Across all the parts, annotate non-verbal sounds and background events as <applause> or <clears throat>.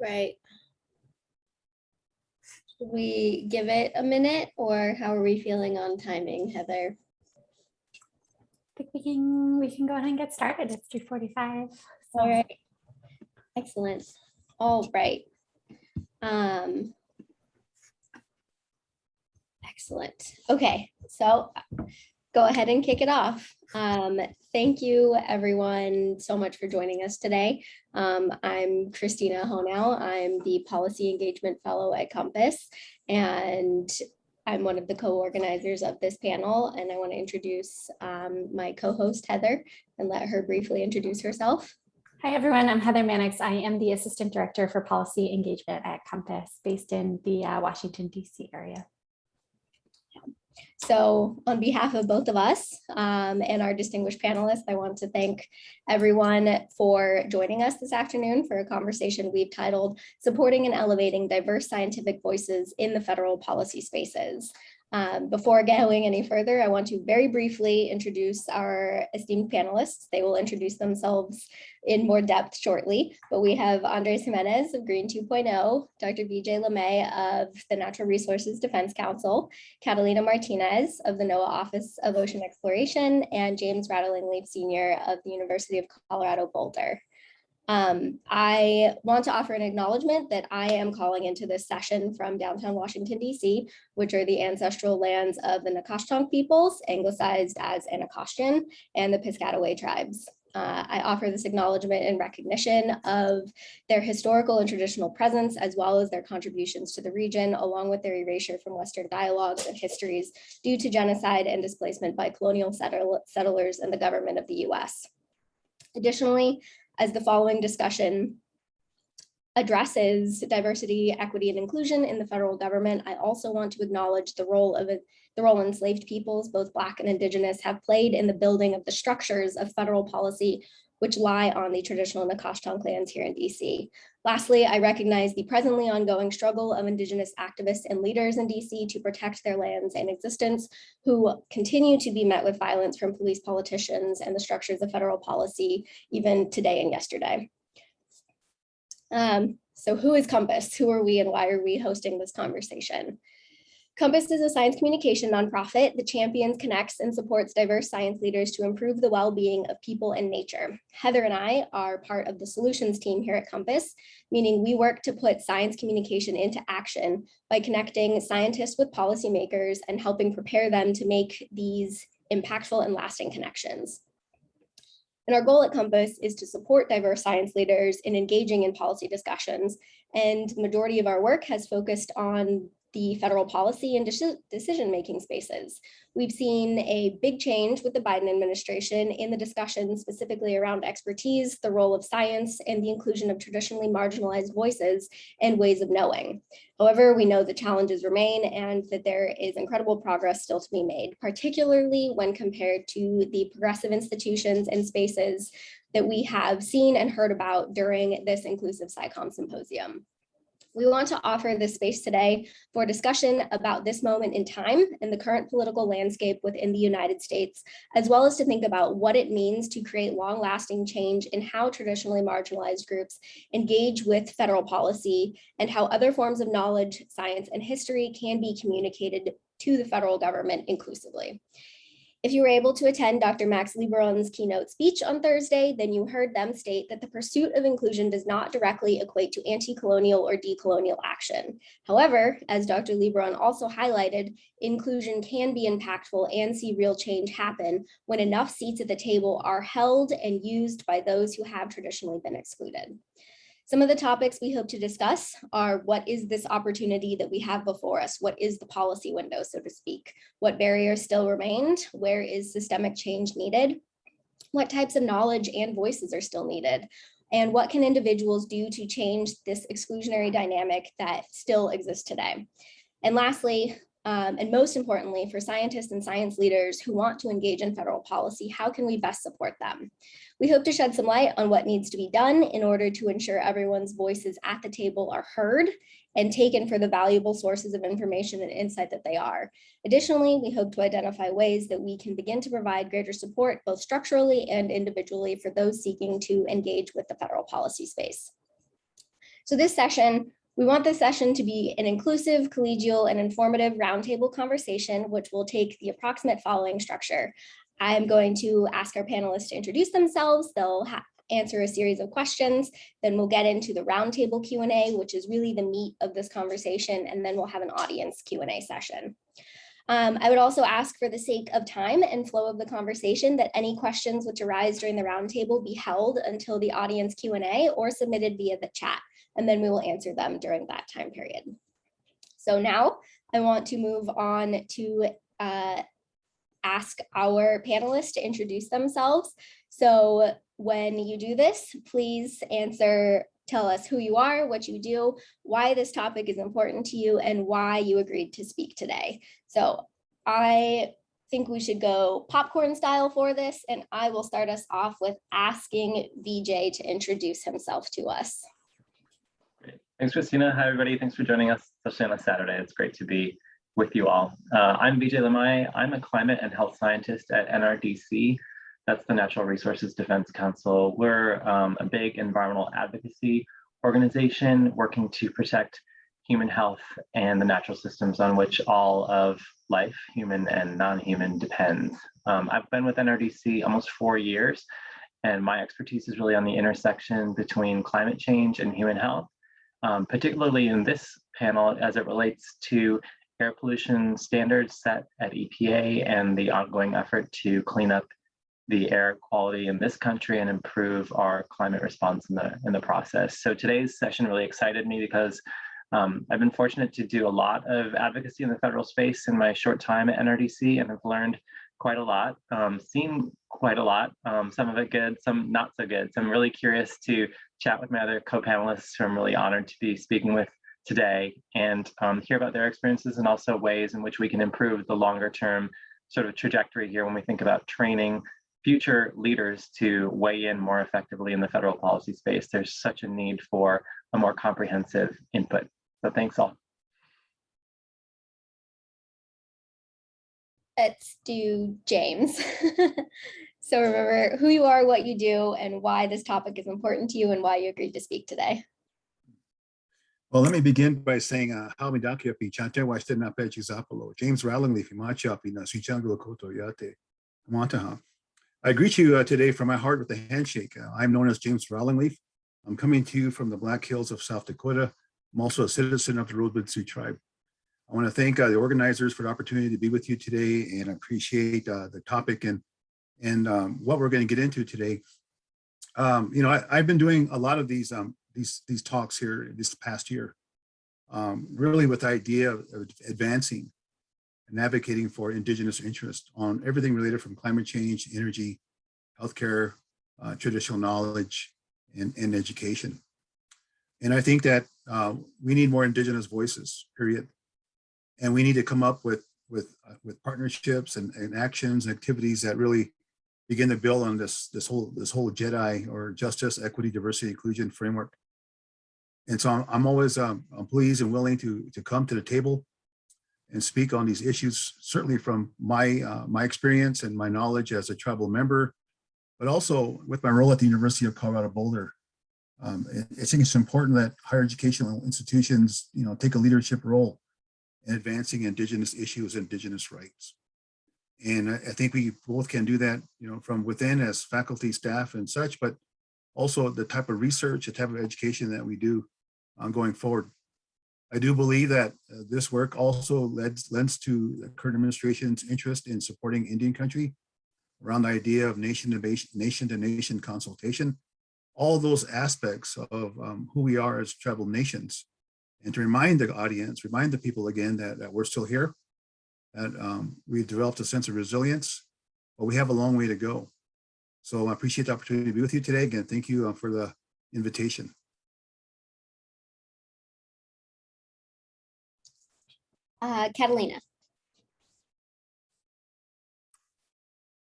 Right. Should we give it a minute or how are we feeling on timing, Heather? I think we can, we can go ahead and get started. It's three forty-five. All right. Excellent. All right. Um. Excellent. Okay, so go ahead and kick it off. Um, thank you everyone so much for joining us today. Um, I'm Christina Honau. I'm the Policy Engagement Fellow at Compass and I'm one of the co-organizers of this panel and I want to introduce um, my co-host Heather and let her briefly introduce herself. Hi, everyone. I'm Heather Mannix. I am the Assistant Director for Policy Engagement at Compass, based in the uh, Washington DC area. So on behalf of both of us um, and our distinguished panelists, I want to thank everyone for joining us this afternoon for a conversation we've titled Supporting and Elevating Diverse Scientific Voices in the Federal Policy Spaces. Um, before <laughs> going any further, I want to very briefly introduce our esteemed panelists. They will introduce themselves in more depth shortly, but we have Andres Jimenez of Green 2.0, Dr. Vijay Limaye of the Natural Resources Defense Council, Catalina Martinez of the NOAA Office of Ocean Exploration, and James Rattling Leaf Sr. of the University of Colorado Boulder. Um, I want to offer an acknowledgement that I am calling into this session from downtown Washington, DC, which are the ancestral lands of the Nacotchtank peoples, anglicized as Anacostan, and the Piscataway tribes. Uh, I offer this acknowledgement in recognition of their historical and traditional presence, as well as their contributions to the region, along with their erasure from Western dialogues and histories due to genocide and displacement by colonial settle settlers and the government of the US. Additionally, as the following discussion addresses diversity, equity, and inclusion in the federal government, I also want to acknowledge the role of the role enslaved peoples, both Black and Indigenous, have played in the building of the structures of federal policy which lie on the traditional Nacotchtank lands here in DC. Lastly, I recognize the presently ongoing struggle of Indigenous activists and leaders in DC to protect their lands and existence, who continue to be met with violence from police politicians and the structures of federal policy, even today and yesterday. Um, so who is Compass? Who are we and why are we hosting this conversation? Compass is a science communication nonprofit that champions, connects, and supports diverse science leaders to improve the well-being of people and nature. Heather and I are part of the solutions team here at Compass, meaning we work to put science communication into action by connecting scientists with policymakers and helping prepare them to make these impactful and lasting connections. And our goal at Compass is to support diverse science leaders in engaging in policy discussions. And the majority of our work has focused on the federal policy and decision-making spaces. We've seen a big change with the Biden administration in the discussion specifically around expertise, the role of science, and the inclusion of traditionally marginalized voices and ways of knowing. However, we know the challenges remain and that there is incredible progress still to be made, particularly when compared to the progressive institutions and spaces that we have seen and heard about during this inclusive SciComm symposium. We want to offer this space today for discussion about this moment in time and the current political landscape within the United States, as well as to think about what it means to create long lasting change in how traditionally marginalized groups engage with federal policy and how other forms of knowledge, science, and history can be communicated to the federal government inclusively. If you were able to attend Dr. Max Liboiron's keynote speech on Thursday, then you heard them state that the pursuit of inclusion does not directly equate to anti-colonial or decolonial action. However, as Dr. Liboiron also highlighted, inclusion can be impactful and see real change happen when enough seats at the table are held and used by those who have traditionally been excluded. Some of the topics we hope to discuss are what is this opportunity that we have before us? What is the policy window, so to speak? What barriers still remained? Where is systemic change needed? What types of knowledge and voices are still needed? And what can individuals do to change this exclusionary dynamic that still exists today? And lastly, um, and most importantly, for scientists and science leaders who want to engage in federal policy, how can we best support them? We hope to shed some light on what needs to be done in order to ensure everyone's voices at the table are heard and taken for the valuable sources of information and insight that they are. Additionally, we hope to identify ways that we can begin to provide greater support both structurally and individually for those seeking to engage with the federal policy space. So this session, we want this session to be an inclusive, collegial, and informative roundtable conversation, which will take the approximate following structure. I'm going to ask our panelists to introduce themselves. They'll answer a series of questions. Then we'll get into the roundtable Q&A, which is really the meat of this conversation. And then we'll have an audience Q&A session. Um, I would also ask for the sake of time and flow of the conversation that any questions which arise during the roundtable be held until the audience Q&A or submitted via the chat, and then we will answer them during that time period. So now I want to move on to uh, ask our panelists to introduce themselves. So when you do this, please answer, tell us who you are, what you do, why this topic is important to you, and why you agreed to speak today. So I think we should go popcorn style for this, and I will start us off with asking VJ to introduce himself to us. Thanks, Christina. Hi, everybody. Thanks for joining us, especially on a Saturday. It's great to be with you all. Uh, I'm Vijay Limaye. I'm a climate and health scientist at NRDC. That's the Natural Resources Defense Council. We're um, a big environmental advocacy organization working to protect human health and the natural systems on which all of life, human and non-human, depends. Um, I've been with NRDC almost four years, and my expertise is really on the intersection between climate change and human health, um, particularly in this panel as it relates to air pollution standards set at EPA and the ongoing effort to clean up the air quality in this country and improve our climate response in the in the process. So today's session really excited me because um, I've been fortunate to do a lot of advocacy in the federal space in my short time at NRDC and have learned quite a lot, um, seen quite a lot, um, some of it good, some not so good. So I'm really curious to chat with my other co-panelists who I'm really honored to be speaking with today and um, hear about their experiences and also ways in which we can improve the longer term sort of trajectory here when we think about training future leaders to weigh in more effectively in the federal policy space. There's such a need for a more comprehensive input. So thanks all. Let's do James. <laughs> so remember who you are, what you do, and why this topic is important to you and why you agreed to speak today. Well, let me begin by saying, uh, Halmidaki api chante James na yate. I greet you uh, today from my heart with a handshake. Uh, I'm known as James Rattling Leaf. I'm coming to you from the Black Hills of South Dakota. I'm also a citizen of the Rosebud Sioux tribe. I want to thank uh, the organizers for the opportunity to be with you today and appreciate uh, the topic and, and um, what we're going to get into today. Um, you know, I, have been doing a lot of these, um, these, these talks here this past year, um, really with the idea of advancing and advocating for indigenous interest on everything related from climate change, energy, healthcare, uh, traditional knowledge, and, and education. And I think that uh, we need more indigenous voices, period. And we need to come up with with uh, with partnerships and, and actions and activities that really begin to build on this this whole this whole JEDI or justice, equity, diversity, inclusion framework. And so I'm, I'm always um, I'm pleased and willing to to come to the table and speak on these issues, certainly from my uh, my experience and my knowledge as a tribal member, but also with my role at the University of Colorado Boulder. Um, I think it's important that higher educational institutions, you know, take a leadership role advancing indigenous issues, indigenous rights. And I, I think we both can do that, you know, from within as faculty, staff and such, but also the type of research, the type of education that we do um, going forward. I do believe that uh, this work also lends, lends to the current administration's interest in supporting Indian country around the idea of nation to nation, nation, to nation consultation, all those aspects of um, who we are as tribal nations. And to remind the audience, remind the people again that, that we're still here, that um, we've developed a sense of resilience, but we have a long way to go. So I appreciate the opportunity to be with you today. Again, thank you uh, for the invitation. Uh, Catalina.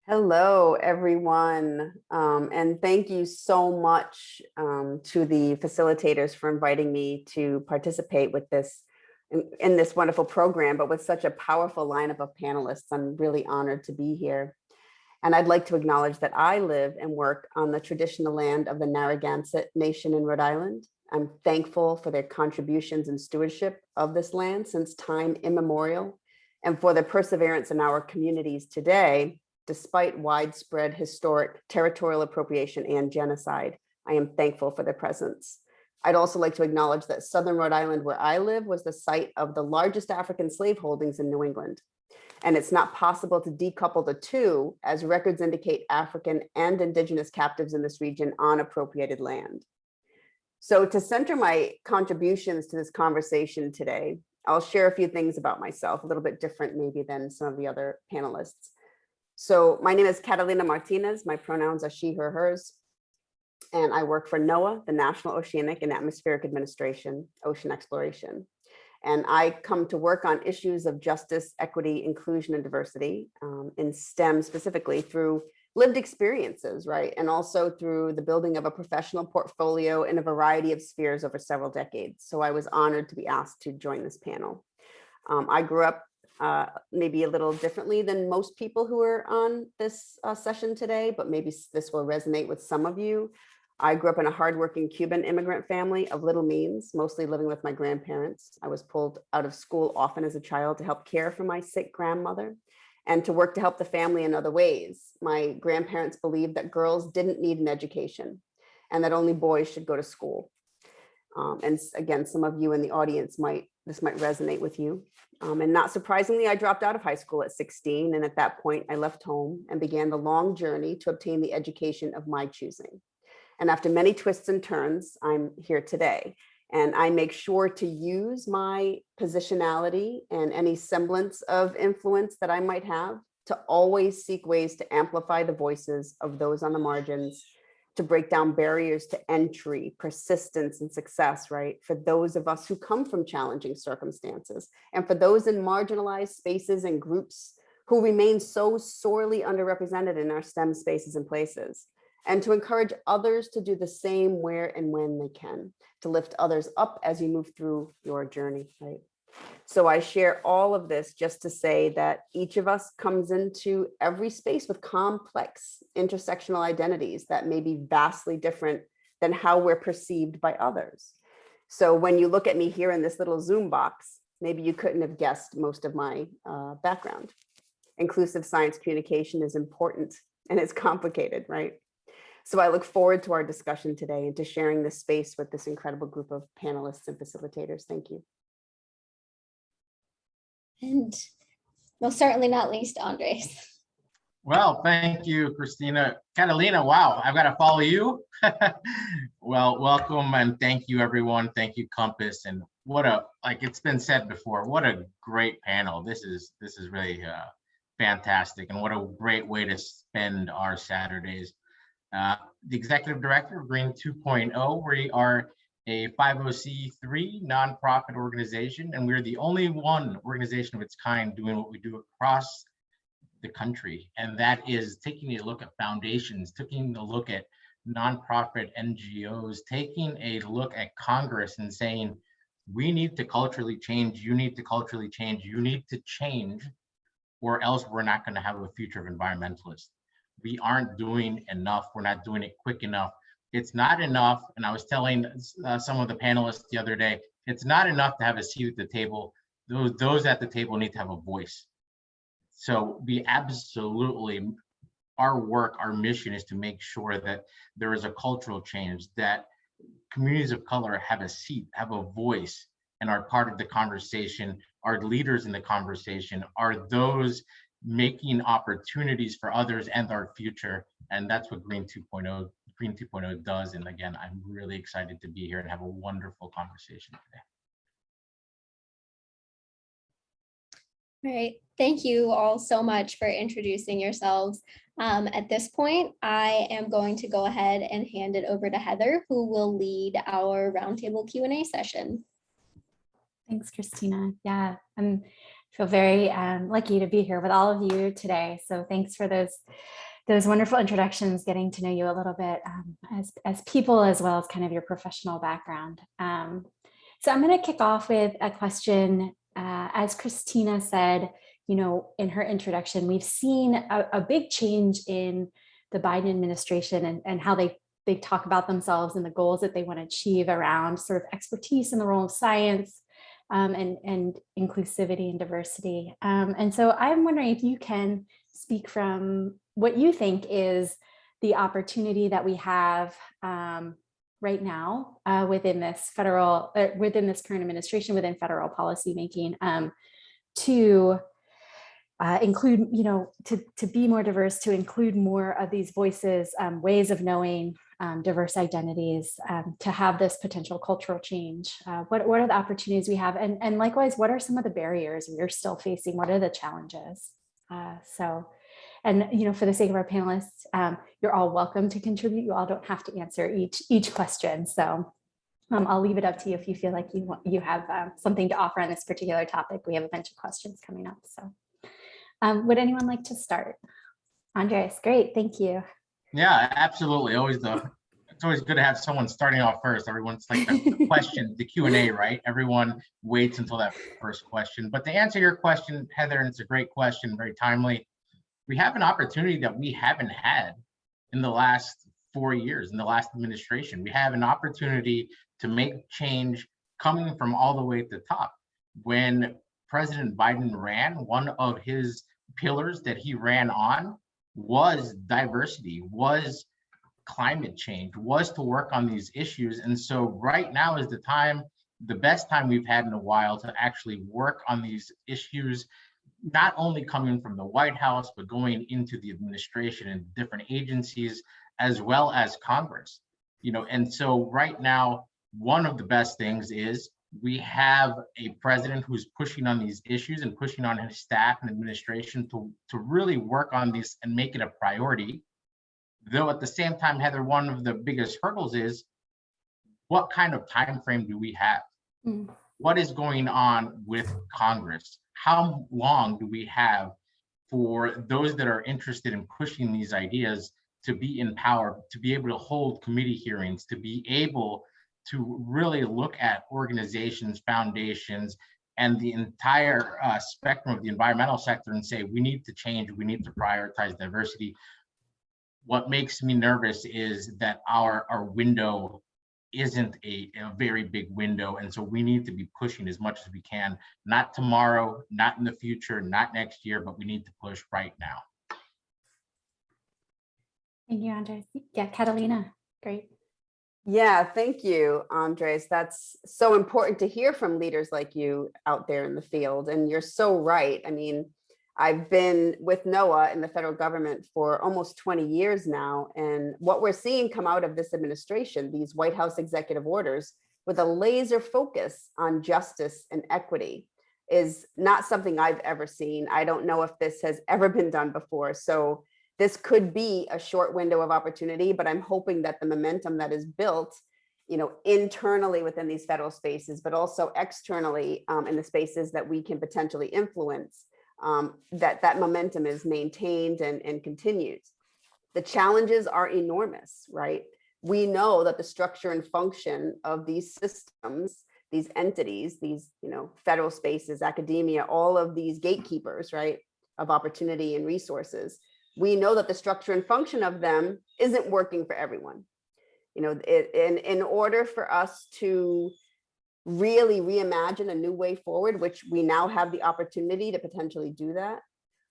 Hello, everyone. Um, and thank you so much um, to the facilitators for inviting me to participate with this in, in, this wonderful program, but with such a powerful lineup of panelists. I'm really honored to be here. And I'd like to acknowledge that I live and work on the traditional land of the Narragansett Nation in Rhode Island. I'm thankful for their contributions and stewardship of this land since time immemorial and for their perseverance in our communities today, despite widespread historic territorial appropriation and genocide. I am thankful for their presence. I'd also like to acknowledge that Southern Rhode Island, where I live, was the site of the largest African slave holdings in New England. And it's not possible to decouple the two as records indicate African and indigenous captives in this region on appropriated land. So to center my contributions to this conversation today, I'll share a few things about myself, a little bit different maybe than some of the other panelists. So my name is Catalina Martinez. My pronouns are she, her, hers. And I work for NOAA, the National Oceanic and Atmospheric Administration, Ocean Exploration. And I come to work on issues of justice, equity, inclusion, and diversity um, in STEM specifically through lived experiences, right? And also through the building of a professional portfolio in a variety of spheres over several decades. So I was honored to be asked to join this panel. Um, I grew up uh, maybe a little differently than most people who are on this uh, session today, but maybe this will resonate with some of you. I grew up in a hardworking Cuban immigrant family of little means, mostly living with my grandparents. I was pulled out of school often as a child to help care for my sick grandmother and to work to help the family in other ways. My grandparents believed that girls didn't need an education and that only boys should go to school. Um, and again, some of you in the audience might, this might resonate with you. Um, and not surprisingly, I dropped out of high school at 16. And at that point I left home and began the long journey to obtain the education of my choosing. And after many twists and turns, I'm here today. And I make sure to use my positionality and any semblance of influence that I might have to always seek ways to amplify the voices of those on the margins, to break down barriers to entry, persistence, and success, right? For those of us who come from challenging circumstances, and for those in marginalized spaces and groups who remain so sorely underrepresented in our STEM spaces and places and to encourage others to do the same where and when they can, to lift others up as you move through your journey, right? So I share all of this just to say that each of us comes into every space with complex intersectional identities that may be vastly different than how we're perceived by others. So when you look at me here in this little Zoom box, maybe you couldn't have guessed most of my uh, background. Inclusive science communication is important and it's complicated, right? So I look forward to our discussion today and to sharing this space with this incredible group of panelists and facilitators. Thank you. And most certainly not least, Andres. Well, thank you, Christina. Catalina, wow, I've got to follow you. <laughs> well, welcome and thank you, everyone. Thank you, Compass. And what a, like it's been said before, what a great panel. This is, this is really uh, fantastic. And what a great way to spend our Saturdays. Uh, the executive director of Green 2.0, we are a 50c3 nonprofit organization, and we're the only one organization of its kind doing what we do across the country. And that is taking a look at foundations, taking a look at nonprofit NGOs, taking a look at Congress and saying, we need to culturally change, you need to culturally change, you need to change, or else we're not gonna have a future of environmentalists we aren't doing enough. We're not doing it quick enough. It's not enough. And I was telling uh, some of the panelists the other day, it's not enough to have a seat at the table. Those, those at the table need to have a voice. So we absolutely, our work, our mission is to make sure that there is a cultural change, that communities of color have a seat, have a voice, and are part of the conversation, are leaders in the conversation, are those making opportunities for others and our future. And that's what Green 2.0 Green 2.0 does. And again, I'm really excited to be here and have a wonderful conversation today. All right, thank you all so much for introducing yourselves. Um, at this point, I am going to go ahead and hand it over to Heather, who will lead our roundtable Q&A session. Thanks, Christina. Yeah, I'm feel very um, lucky to be here with all of you today. So thanks for those those wonderful introductions, getting to know you a little bit um, as, as people as well as kind of your professional background. Um, so I'm going to kick off with a question. Uh, as Christina said, you know, in her introduction, we've seen a, a big change in the Biden administration and, and how they they talk about themselves and the goals that they want to achieve around sort of expertise in the role of science um, and, and inclusivity and diversity. Um, and so I'm wondering if you can speak from what you think is the opportunity that we have um, right now uh, within this federal, uh, within this current administration, within federal policymaking um, to uh, include, you know, to, to be more diverse, to include more of these voices, um, ways of knowing, um, diverse identities, um, to have this potential cultural change. Uh, what, what are the opportunities we have? And, and likewise, what are some of the barriers we're still facing? What are the challenges? Uh, so, and, you know, for the sake of our panelists, um, you're all welcome to contribute. You all don't have to answer each, each question. So um, I'll leave it up to you if you feel like you want, you have um, something to offer on this particular topic. We have a bunch of questions coming up. So um, would anyone like to start? Andres, great, thank you. Yeah, absolutely. Always the, it's always good to have someone starting off first. Everyone's like the the question, the Q and A, <laughs> right? Everyone waits until that first question. But to answer your question, Heather, and it's a great question, very timely. We have an opportunity that we haven't had in the last four years, in the last administration. We have an opportunity to make change coming from all the way at the top. When President Biden ran, one of his pillars that he ran on was diversity, was climate change, was to work on these issues. And so right now is the time, the best time we've had in a while to actually work on these issues, not only coming from the White House, but going into the administration and different agencies, as well as Congress. You know, and so right now, one of the best things is we have a president who's pushing on these issues and pushing on his staff and administration to, to really work on these and make it a priority. Though at the same time, Heather, one of the biggest hurdles is what kind of time frame do we have? Mm. What is going on with Congress? How long do we have for those that are interested in pushing these ideas to be in power, to be able to hold committee hearings, to be able to really look at organizations, foundations, and the entire uh, spectrum of the environmental sector and say, we need to change, we need to prioritize diversity. What makes me nervous is that our, our window isn't a, a very big window. And so we need to be pushing as much as we can, not tomorrow, not in the future, not next year, but we need to push right now. Thank you, Andres. Yeah, Catalina, great. Yeah, thank you, Andres. That's so important to hear from leaders like you out there in the field. And you're so right. I mean, I've been with NOAA in the federal government for almost 20 years now. And what we're seeing come out of this administration, these White House executive orders with a laser focus on justice and equity is not something I've ever seen. I don't know if this has ever been done before. So this could be a short window of opportunity, but I'm hoping that the momentum that is built, you know, internally within these federal spaces, but also externally um, in the spaces that we can potentially influence, um, that that momentum is maintained and, and continues. The challenges are enormous, right? We know that the structure and function of these systems, these entities, these, you know, federal spaces, academia, all of these gatekeepers, right, of opportunity and resources, we know that the structure and function of them isn't working for everyone. You know, it, in, in order for us to really reimagine a new way forward, which we now have the opportunity to potentially do that,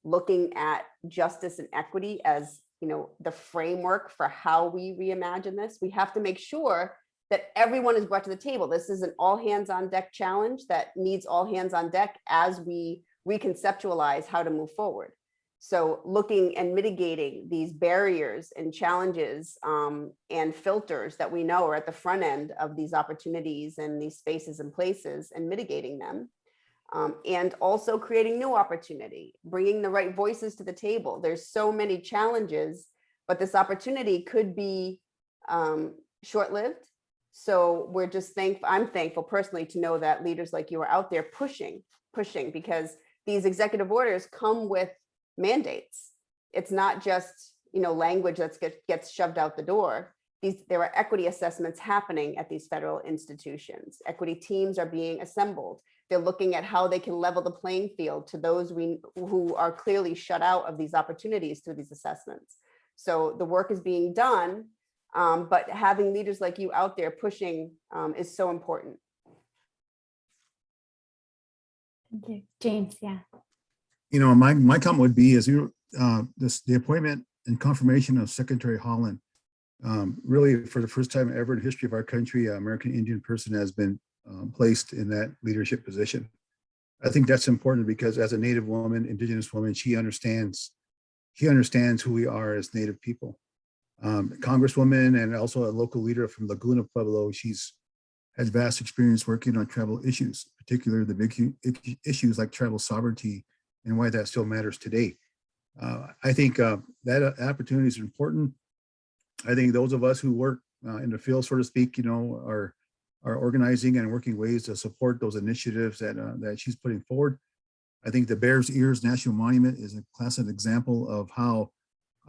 looking at justice and equity as you know the framework for how we reimagine this, we have to make sure that everyone is brought to the table. This is an all hands on deck challenge that needs all hands on deck as we reconceptualize how to move forward. So looking and mitigating these barriers and challenges um, and filters that we know are at the front end of these opportunities and these spaces and places and mitigating them. Um, and also creating new opportunity, bringing the right voices to the table. There's so many challenges, but this opportunity could be um, short-lived. So we're just thankful, I'm thankful personally to know that leaders like you are out there pushing, pushing because these executive orders come with mandates. It's not just, you know, language that get, gets shoved out the door. These, there are equity assessments happening at these federal institutions. Equity teams are being assembled. They're looking at how they can level the playing field to those we, who are clearly shut out of these opportunities through these assessments. So the work is being done, Um, but having leaders like you out there pushing um, is so important. Thank you. James, yeah. You know, my, my comment would be is you, uh, this, the appointment and confirmation of Secretary Haaland. Um, really, for the first time ever in the history of our country, an American Indian person has been um, placed in that leadership position. I think that's important because as a Native woman, Indigenous woman, she understands, she understands who we are as Native people. Um, Congresswoman and also a local leader from Laguna Pueblo, she's has vast experience working on tribal issues, particularly the big issues like tribal sovereignty and why that still matters today. Uh, I think uh, that uh, opportunity is important. I think those of us who work uh, in the field, so to speak, you know, are are organizing and working ways to support those initiatives that uh, that she's putting forward. I think the Bears Ears National Monument is a classic example of how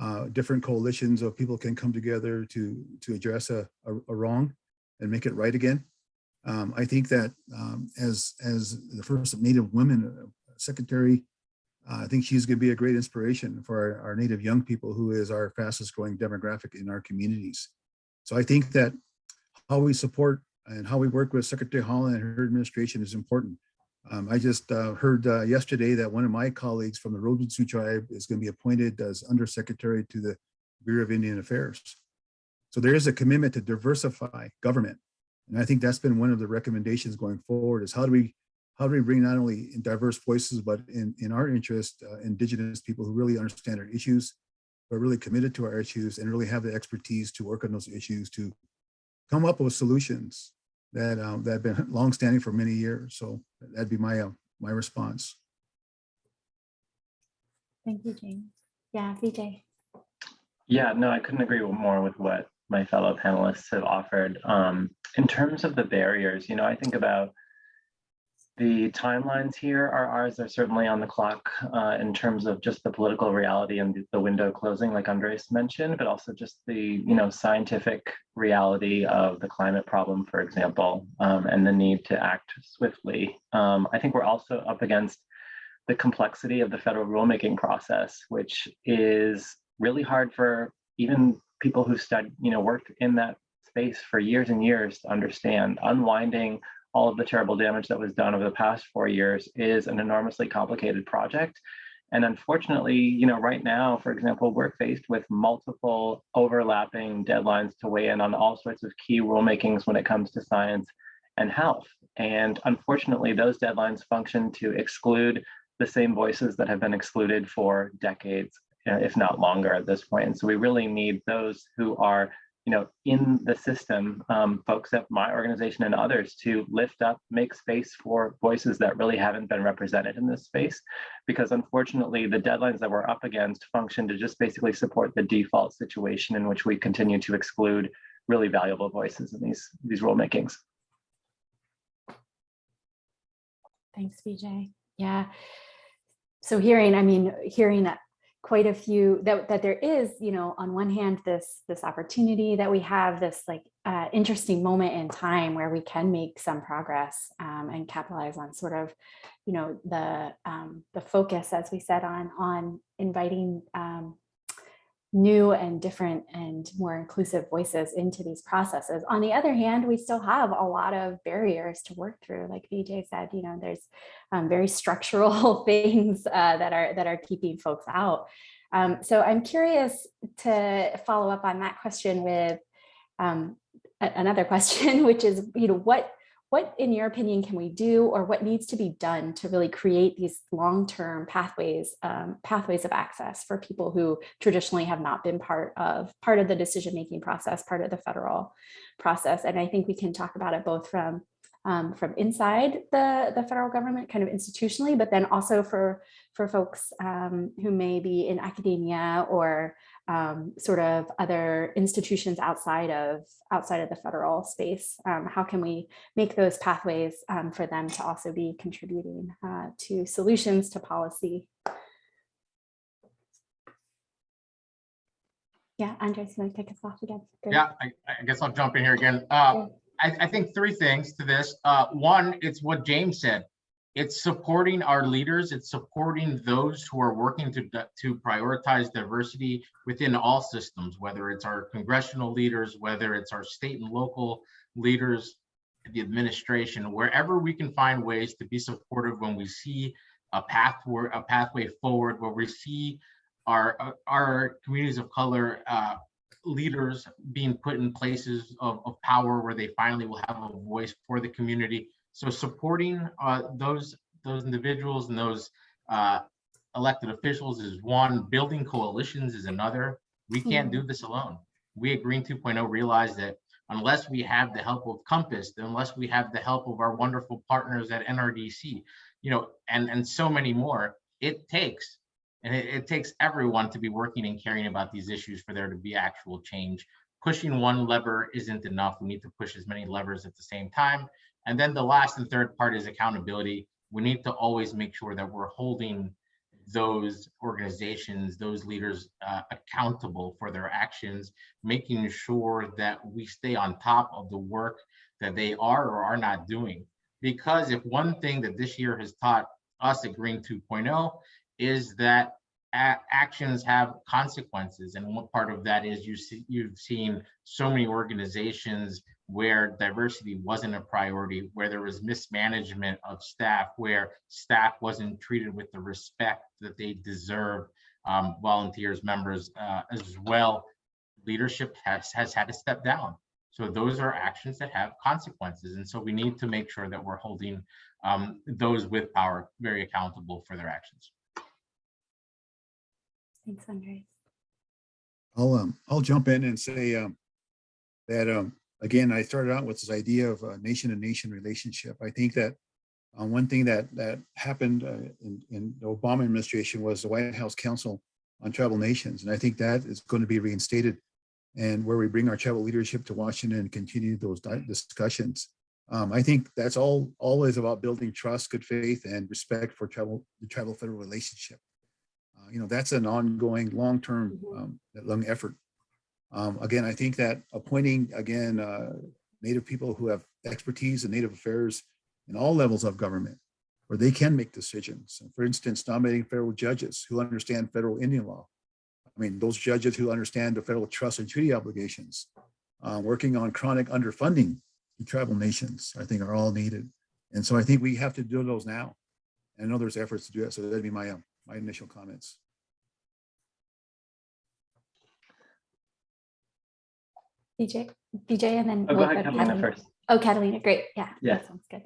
uh, different coalitions of people can come together to to address a, a, a wrong and make it right again. Um, I think that um, as as the first Native women secretary, uh, I think she's going to be a great inspiration for our, our Native young people, who is our fastest growing demographic in our communities. So I think that how we support and how we work with Secretary Haaland and her administration is important. Um, I just uh, heard uh, yesterday that one of my colleagues from the Sioux tribe is going to be appointed as undersecretary to the Bureau of Indian Affairs. So there is a commitment to diversify government. And I think that's been one of the recommendations going forward is how do we how do we bring not only in diverse voices, but in, in our interest, uh, indigenous people who really understand our issues, but really committed to our issues and really have the expertise to work on those issues to come up with solutions that uh, that have been <laughs> longstanding for many years. So that'd be my uh, my response. Thank you, James. Yeah, VJ. Yeah, no, I couldn't agree more with what my fellow panelists have offered. Um, in terms of the barriers, you know, I think about the timelines here are ours are certainly on the clock uh, in terms of just the political reality and the, window closing, like Andres mentioned, but also just the you know scientific reality of the climate problem, for example, um, and the need to act swiftly. Um, I think we're also up against the complexity of the federal rulemaking process, which is really hard for even people who've studied, you know, worked in that space for years and years to understand. Unwinding all of the terrible damage that was done over the past four years is an enormously complicated project. And unfortunately, you know, right now, for example, we're faced with multiple overlapping deadlines to weigh in on all sorts of key rulemakings when it comes to science and health. And unfortunately, those deadlines function to exclude the same voices that have been excluded for decades, if not longer at this point. And so we really need those who are you know, in the system, um, folks at my organization and others to lift up, make space for voices that really haven't been represented in this space. Because unfortunately, the deadlines that we're up against function to just basically support the default situation in which we continue to exclude really valuable voices in these, these rulemakings. Thanks, VJ. Yeah. So hearing, I mean, hearing that quite a few that that there is you know on one hand this this opportunity that we have this like uh, interesting moment in time where we can make some progress um, and capitalize on sort of you know the um, the focus as we said on on inviting um, new and different and more inclusive voices into these processes. On the other hand, we still have a lot of barriers to work through. Like VJ said, you know, there's um, very structural <laughs> things uh, that are that are keeping folks out. Um, so I'm curious to follow up on that question with um, another question, <laughs> which is, you know, what what in your opinion can we do or what needs to be done to really create these long-term pathways um, pathways of access for people who traditionally have not been part of part of the decision-making process part of the federal process? And i think we can talk about it both from um, from inside the the federal government kind of institutionally but then also for for folks um, who may be in academia or um, sort of other institutions outside of outside of the federal space. Um, how can we make those pathways um, for them to also be contributing uh, to solutions to policy? Yeah, Andres, you want to kick us off again? Great. Yeah, I, I guess I'll jump in here again. Uh, I, I think three things to this. Uh, one, it's what James said. it's supporting our leaders, it's supporting those who are working to, to prioritize diversity within all systems, whether it's our congressional leaders, whether it's our state and local leaders, the administration, wherever we can find ways to be supportive when we see a path a pathway forward, where we see our, our communities of color uh, leaders being put in places of, of power where they finally will have a voice for the community. So supporting uh, those those individuals and those uh, elected officials is one. Building coalitions is another. We can't do this alone. We at Green 2.0 realize that unless we have the help of Compass, unless we have the help of our wonderful partners at NRDC, you know, and and so many more, it takes and it, it takes everyone to be working and caring about these issues for there to be actual change. Pushing one lever isn't enough. We need to push as many levers at the same time. And then the last and third part is accountability. We need to always make sure that we're holding those organizations, those leaders uh, accountable for their actions, making sure that we stay on top of the work that they are or are not doing. Because if one thing that this year has taught us at Green 2.0 is that actions have consequences. And one part of that is you see, you've seen so many organizations where diversity wasn't a priority, where there was mismanagement of staff, where staff wasn't treated with the respect that they deserve, um, volunteers, members uh, as well. Leadership has, has had to step down. So those are actions that have consequences. And so we need to make sure that we're holding um, those with power very accountable for their actions. Thanks, Andres. I'll, um, I'll jump in and say, um, that, um, again, I started out with this idea of a nation to nation relationship. I think that uh, one thing that, that happened uh, in, in the Obama administration was the White House Council on Tribal Nations. And I think that is going to be reinstated and where we bring our tribal leadership to Washington and continue those discussions. Um, I think that's all, always about building trust, good faith, and respect for tribal, the tribal federal relationship. Uh, You know, that's an ongoing, long-term, Mhm. um, long effort. Um, again, I think that appointing, again, uh, Native people who have expertise in Native affairs in all levels of government, where they can make decisions. For instance, nominating federal judges who understand federal Indian law. I mean, those judges who understand the federal trust and treaty obligations, uh, working on chronic underfunding to tribal nations, I think are all needed. And so I think we have to do those now. And I know there's efforts to do that, So that'd be my, um, my initial comments. VJ, VJ, and then. Oh, go we'll ahead, go to Catalina first. Oh, Catalina, great. Yeah. Yeah. That sounds good.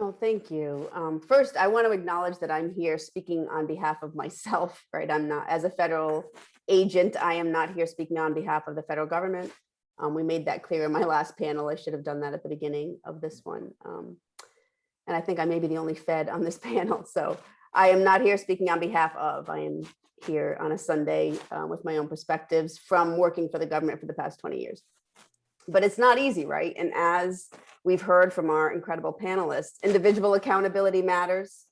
Oh, thank you. Um, first, I want to acknowledge that I'm here speaking on behalf of myself, <laughs> right? I'm not, as a federal agent, I am not here speaking on behalf of the federal government. Um, we made that clear in my last panel. I should have done that at the beginning of this one. Um, and I think I may be the only Fed on this <laughs> panel, so I am not here speaking on behalf of. I am here on a Sunday uh, with my own perspectives from working for the government for the past 20 years. But it's not easy, right? And as we've heard from our incredible panelists, individual accountability matters,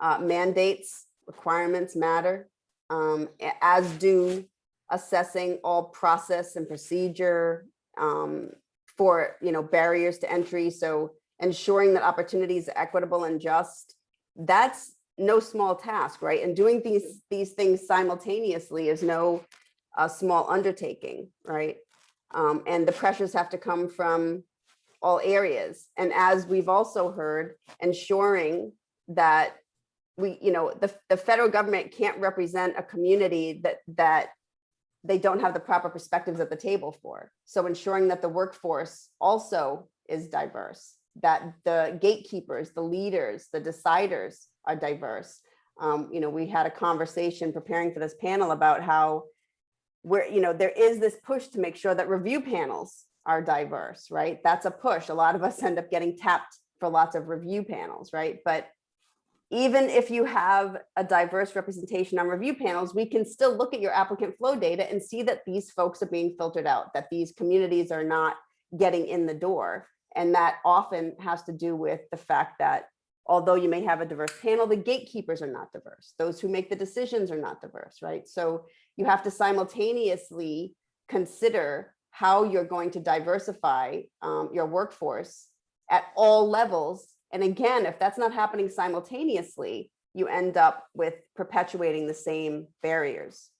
uh, mandates, requirements matter, um, as do assessing all process and procedure um, for, you know, barriers to entry. So ensuring that opportunities are equitable and just, that's no small task, right? And doing these, these things simultaneously is no uh, small undertaking, right? Um, and the pressures have to come from all areas. And as we've also heard, ensuring that we, you know, the, the federal government can't represent a community that, that they don't have the proper perspectives at the table for. So ensuring that the workforce also is diverse, that the gatekeepers, the leaders, the deciders are diverse. Um, you know, we had a conversation preparing for this panel about how where, you know, there is this push to make sure that review panels are diverse, right? That's a push. A lot of us end up getting tapped for lots of review panels, right? But even if you have a diverse representation on review panels, we can still look at your applicant flow data and see that these folks are being filtered out, that these communities are not getting in the door. And that often has to do with the fact that although you may have a diverse panel, the gatekeepers are not diverse. Those who make the decisions are not diverse, right? So you have to simultaneously consider how you're going to diversify um, your workforce at all levels And again, if that's not happening simultaneously, you end up with perpetuating the same barriers.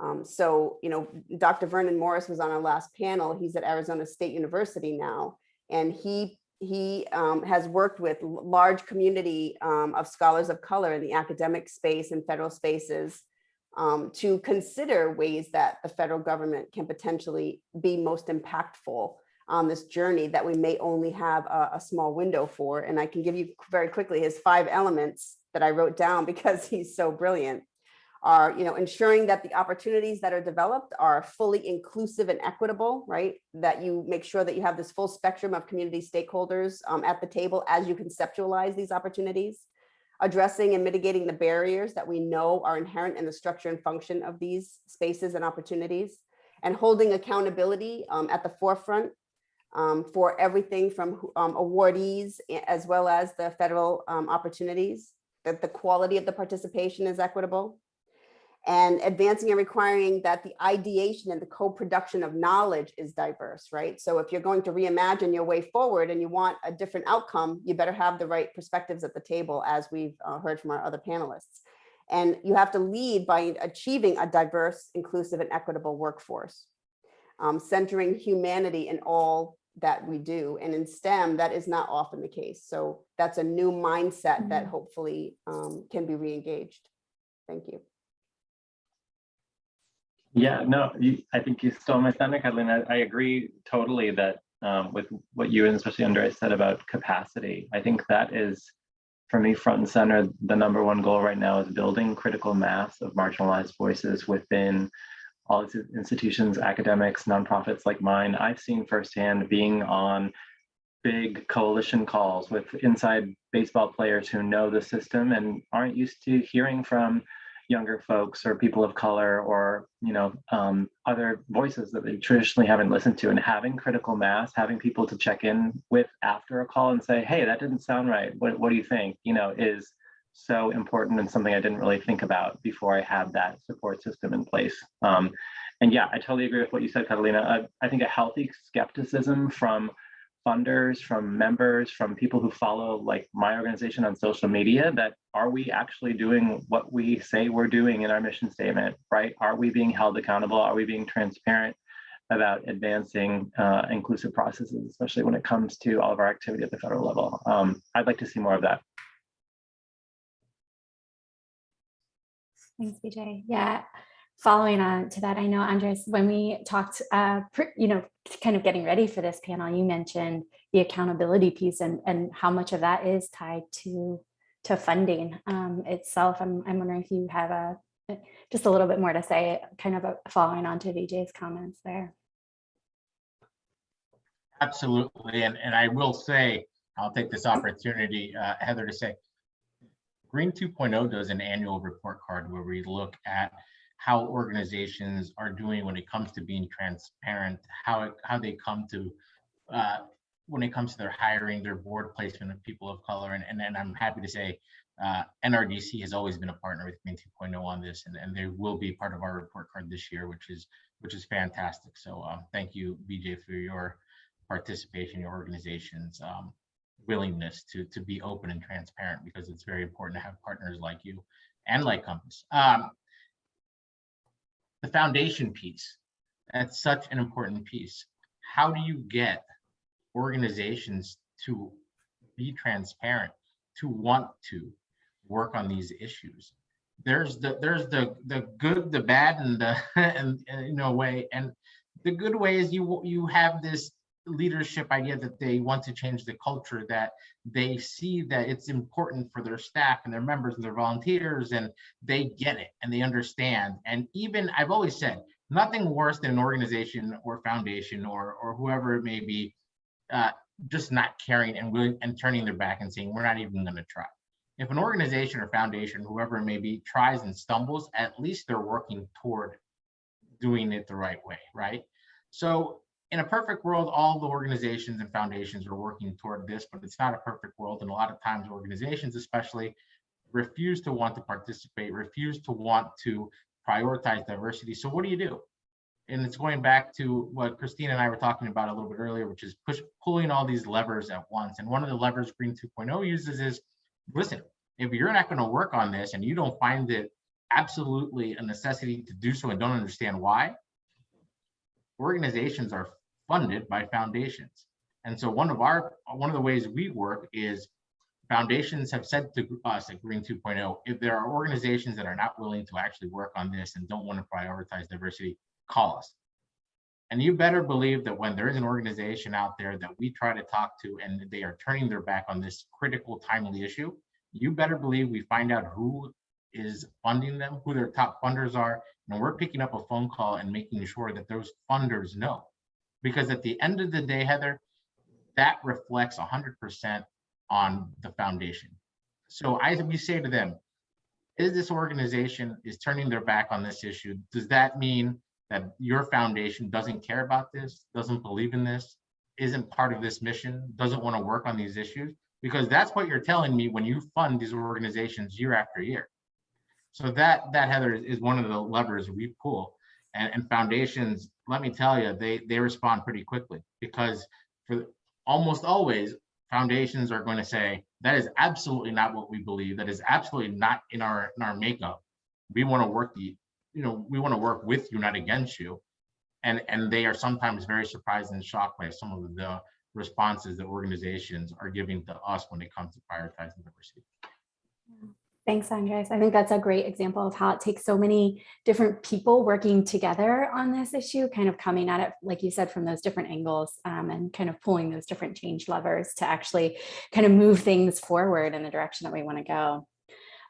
Um, so, you know, Dr. Vernon Morris was on our last panel. He's at Arizona State University now, and he he um, has worked with large community um, of scholars of color in the academic space and federal spaces um, to consider ways that the federal government can potentially be most impactful on this journey that we may only have a, a small window for. And I can give you very quickly his five elements that I wrote down <laughs> because he's so brilliant are, you know, ensuring that the opportunities that are developed are fully inclusive and equitable, right? That you make sure that you have this full spectrum of community stakeholders um, at the table as you conceptualize these opportunities. Addressing and mitigating the barriers that we know are inherent in the structure and function of these spaces and opportunities. And holding accountability um, at the forefront um, for everything from um, awardees as well as the federal um, opportunities, that the quality of the participation is equitable and advancing and requiring that the ideation and the co-production of knowledge is diverse, right? So if you're going to reimagine your way forward and you want a different outcome, you better have the right perspectives at the table, as we've uh, heard from our other panelists. And you have to lead by achieving a diverse, inclusive, and equitable workforce, um, centering humanity in all that we do. And in STEM, that is not often the case. So that's a new mindset that hopefully um, can be re-engaged. Thank you. Yeah, no, you, I think you stole my thunder, Kathleen. I, I agree totally that um, with what you and especially Andrea said about capacity. I think that is, for me, front and center. The number one goal right now is building critical mass of marginalized voices within all these institutions, academics, nonprofits like mine. I've seen firsthand being on big coalition calls with inside baseball players who know the system and aren't used to hearing from younger folks or people of color or you know um, other voices that they traditionally haven't listened to and having critical mass having people to check in with after a call and say hey that didn't sound right. What, what do you think? you know is so important and something i didn't really think about before i had that support system in place. Um, and yeah i totally agree with what you said catalina. I, I think a healthy skepticism from funders, from members, from people who follow like my organization on social media that are we actually doing what we say we're doing in our mission statement, right? Are we being held accountable? Are we being transparent about advancing uh, inclusive processes, especially when it comes to all of our activity at the federal level? Um, I'd like to see more of that. Thanks, VJ. Yeah, following on to that, I know Andres, when we talked, uh, you know, kind of getting ready for this panel, you mentioned the accountability piece and and how much of that is tied to to funding um, itself. I'm I'm wondering if you have a just a little bit more to say, kind of following on to VJ's comments there. Absolutely. And, and I will say, I'll take this opportunity, uh, Heather, to say, Green 2.0 does an annual report card where we look at how organizations are doing when it comes to being transparent, how, it, how they come to, uh, when it comes to their hiring, their board placement of people of color. And, and then I'm happy to say, uh, NRDC has always been a partner with Green 2.0 on this, and, and they will be part of our report card this year, which is which is fantastic. So um, thank you, VJ, for your participation, your organization's um, willingness to to be open and transparent because it's very important to have partners like you and like Compass. Um, the foundation piece, that's such an important piece. How do you get organizations to be transparent, to want to work on these issues? There's the there's the the good, the bad, and the <laughs> and, and you know way. And the good way is you you have this leadership idea that they want to change the culture that they see that it's important for their staff and their members and their volunteers and they get it and they understand. And even i've always said nothing worse than an organization or foundation or or whoever it may be uh, just not caring and willing and turning their back and saying we're not even going to try. If an organization or foundation whoever it may be tries and stumbles at least they're working toward doing it the right way right? So in a perfect world, all the organizations and foundations are working toward this, but it's not a perfect world. And a lot of times organizations especially refuse to want to participate, refuse to want to prioritize diversity. So what do you do? and it's going back to what Christina and I were talking about a little bit earlier, which is push, pulling all these levers at once. And one of the levers Green 2.0 uses is, listen, if you're not going to work on this and you don't find it absolutely a necessity to do so and don't understand why, organizations are funded by foundations. And so one of our, one of the ways we work is foundations have said to us at Green 2.0, if there are organizations that are not willing to actually work on this and don't want to prioritize diversity, call us. And you better believe that when there is an organization out there that we try to talk to and they are turning their back on this critical, timely issue, you better believe we find out who is funding them, who their top funders are, and we're picking up a phone call and making sure that those funders know. Because at the end of the day, Heather, that reflects 100% on the foundation. So I we say to them, is this organization is turning their back on this issue? Does that mean that your foundation doesn't care about this, doesn't believe in this, isn't part of this mission, doesn't want to work on these issues? Because that's what you're telling me when you fund these organizations year after year. So that that Heather is, one of the levers we pull. And, and foundations, let me tell you, they they respond pretty quickly because for almost always foundations are going to say that is absolutely not what we believe. That is absolutely not in our in our makeup. We want to work the, you know, we want to work with you, not against you. And and they are sometimes very surprised and shocked by some of the responses that organizations are giving to us when it comes to prioritizing diversity. Thanks, Andres. I think that's a great example of how it takes so many different people working together on this issue, kind of coming at it, like you said, from those different angles um, and kind of pulling those different change levers to actually kind of move things forward in the direction that we want to go.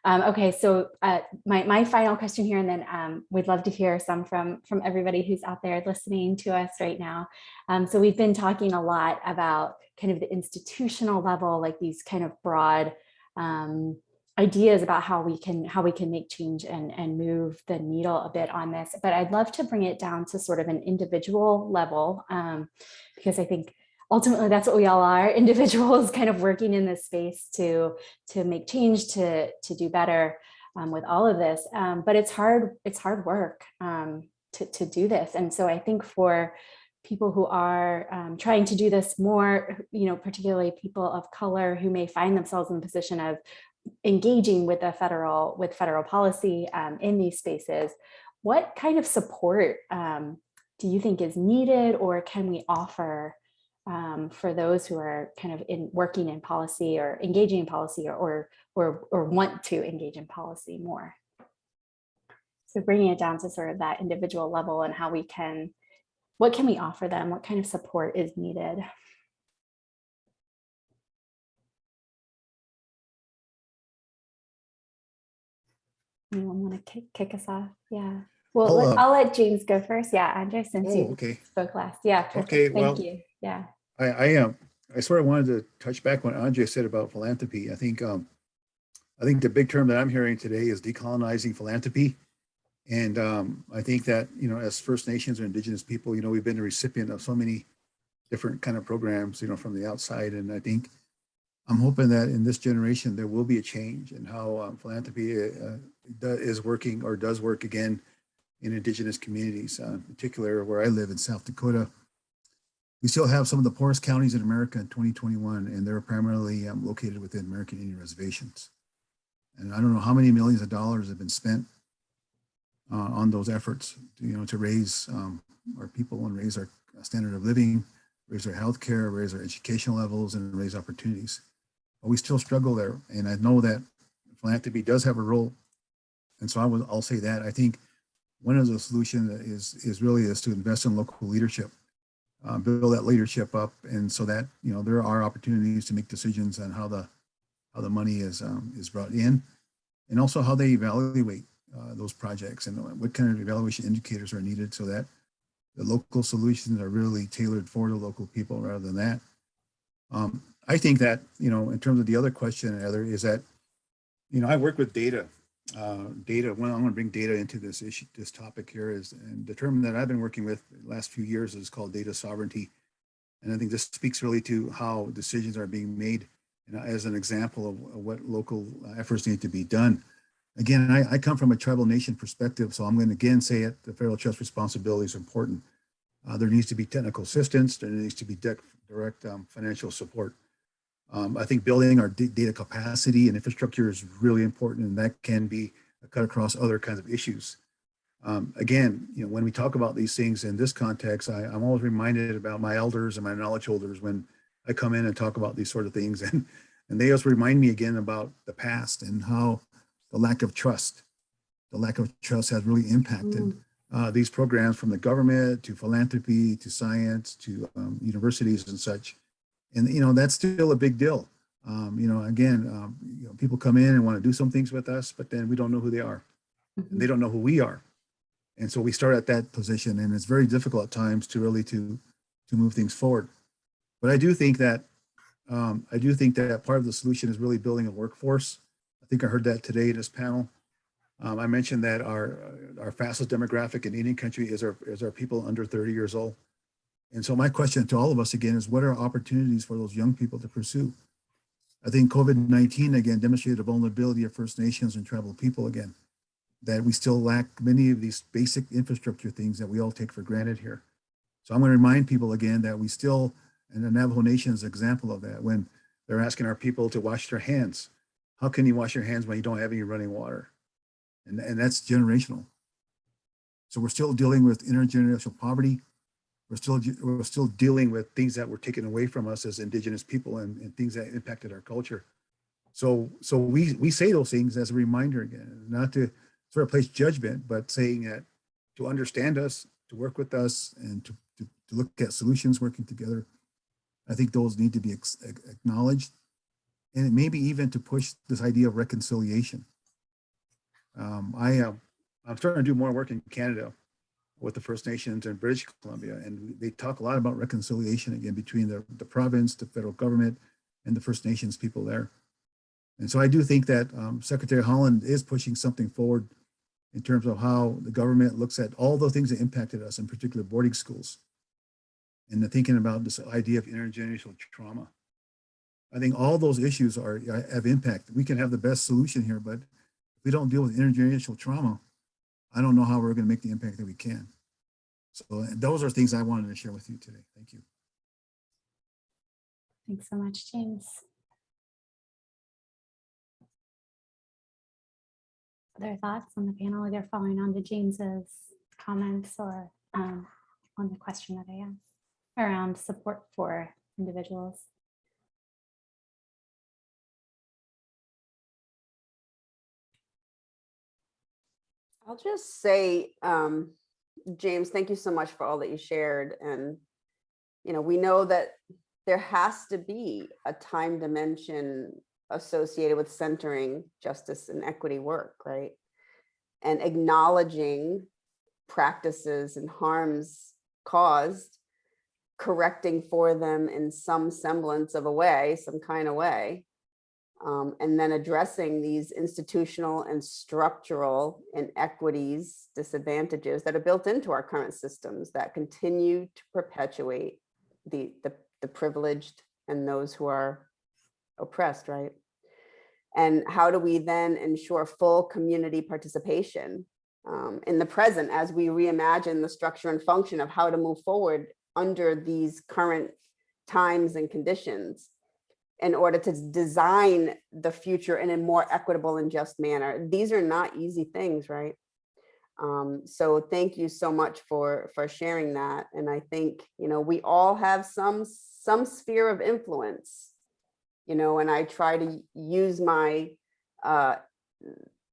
Um, okay, so uh, my, my final question here, and then um, we'd love to hear some from, from everybody who's out there listening to us right now. Um, so we've been talking a lot about kind of the institutional level, like these kind of broad um, ideas about how we can how we can make change and and move the needle a bit on this but i'd love to bring it down to sort of an individual level um, because i think ultimately that's what we all are <laughs> individuals kind of working in this space to to make change to to do better um, with all of this um, but it's hard it's hard work um, to, to do this. And so i think for people who are um, trying to do this more, you know, particularly people of color who may find themselves in a position of engaging with the federal with federal policy um, in these spaces, what kind of support um, do you think is needed or can we offer um, for those who are kind of in working in policy or engaging in policy or, or, or, or want to engage in policy more? So bringing it down to sort of that individual level and how we can, what can we offer them? What kind of support is needed? Anyone want to kick, kick us off? Yeah. Well, I'll, let- uh, I'll let James go first. Yeah, Andres, since Oh, you okay. spoke last. Yeah. perfect. Okay, well- Thank you. Yeah. I, I, um, I sort of wanted to touch back what Andre said about philanthropy. I think, um, I think the big term that I'm hearing today is decolonizing philanthropy. And, um, I think that, you know, as First Nations or Indigenous people, you know, we've been the recipient of so many different kind of programs, you know, from the outside. And I think I'm hoping that in this generation, there will be a change in how um, philanthropy uh, is working or does work again in Indigenous communities, uh, in particular where I live in South Dakota we still have some of the poorest counties in America in 2021, and they're primarily um, located within American Indian reservations. And I don't know how many millions of dollars have been spent uh, on those efforts, to, you know, to raise um, our people and raise our standard of living, raise our health care, raise our educational levels, and raise opportunities. But we still struggle there, and I know that philanthropy does have a role. And so I will, I'll say that. I think one of the solutions is is really is to invest in local leadership uh, build that leadership up and so that you know there are opportunities to make decisions on how the how the money is um, is brought in and also how they evaluate uh, those projects and what kind of evaluation indicators are needed so that the local solutions are really tailored for the local people rather than that um, i think that you know in terms of the other question Heather, is that you know i work with data uh, data, well, I'm going to bring data into this issue, this topic here is, and the term that I've been working with the last few years is called data sovereignty. And I think this speaks really to how decisions are being made know, as an example of, what local efforts need to be done. again, I, I come from a tribal nation perspective, so I'm going to again say it, the federal trust responsibility is important. Uh, there needs to be technical assistance, there needs to be direct um, financial support. Um, I think building our data capacity and infrastructure is really important, and that can be cut across other kinds of issues. Um, again, you know, when we talk about these things in this context, I, I'm always reminded about my elders and my knowledge holders when I come in and talk about these sort of things, <laughs> and and they also remind me again about the past and how the lack of trust, the lack of trust has really impacted uh, these programs from the government to philanthropy to science to um, universities and such. And, you know, that's still a big deal. Um, you know, again, um, you know, people come in and want to do some things with us, but then we don't know who they are. And they don't know who we are. And so we start at that position and it's very difficult at times to really to, to move things forward. But I do think that, um, I do think that part of the solution is really building a workforce. I think I heard that today in this panel. Um, I mentioned that our, our fastest demographic in any country is our, is our people under 30 years old. And so my question to all of us again is what are opportunities for those young people to pursue? I think COVID-19 again demonstrated the vulnerability of First Nations and tribal people again, that we still lack many of these basic infrastructure things that we all take for granted here. So I'm going to remind people again that we still, and the Navajo Nation is an example of that, when they're asking our people to wash their hands. How can you wash your hands when you don't have any running water? And, and that's generational. So we're still dealing with intergenerational poverty. We're still, we're still dealing with things that were taken away from us as indigenous people and, and things that impacted our culture. So, so we, we say those things as a reminder again, not to sort of place judgment, but saying that to understand us, to work with us and to, to, to look at solutions working together. I think those need to be acknowledged and maybe even to push this idea of reconciliation. Um, I, uh, I'm starting to do more work in Canada with the First Nations in British Columbia, and they talk a lot about reconciliation again between the, the province, the federal government, and the First Nations people there. And so I do think that um, Secretary Haaland is pushing something forward in terms of how the government looks at all the things that impacted us, in particular boarding schools, and the thinking about this idea of intergenerational trauma. I think all those issues are have impact. We can have the best solution here, but if we don't deal with intergenerational trauma, I don't know how we're going to make the impact that we can. So those are things I wanted to share with you today. Thank you. Thanks so much, James. Other thoughts on the panel, either following on to James's comments or um, on the question that I asked around support for individuals? I'll just say, um, James, thank you so much for all that you shared. And, you know, we know that there has to be a time dimension associated with centering justice and equity work, right? And acknowledging practices and harms caused, correcting for them in some semblance of a way, some kind of way, um, and then addressing these institutional and structural inequities, disadvantages that are built into our current systems that continue to perpetuate the, the, the privileged and those who are oppressed, right? And how do we then ensure full community participation um, in the present as we reimagine the structure and function of how to move forward under these current times and conditions? In order to design the future in a more equitable and just manner. These are not easy things, right? Um, so thank you so much for for sharing that. And I think, you know, we all have some some sphere of influence, you know, and I try to use my uh,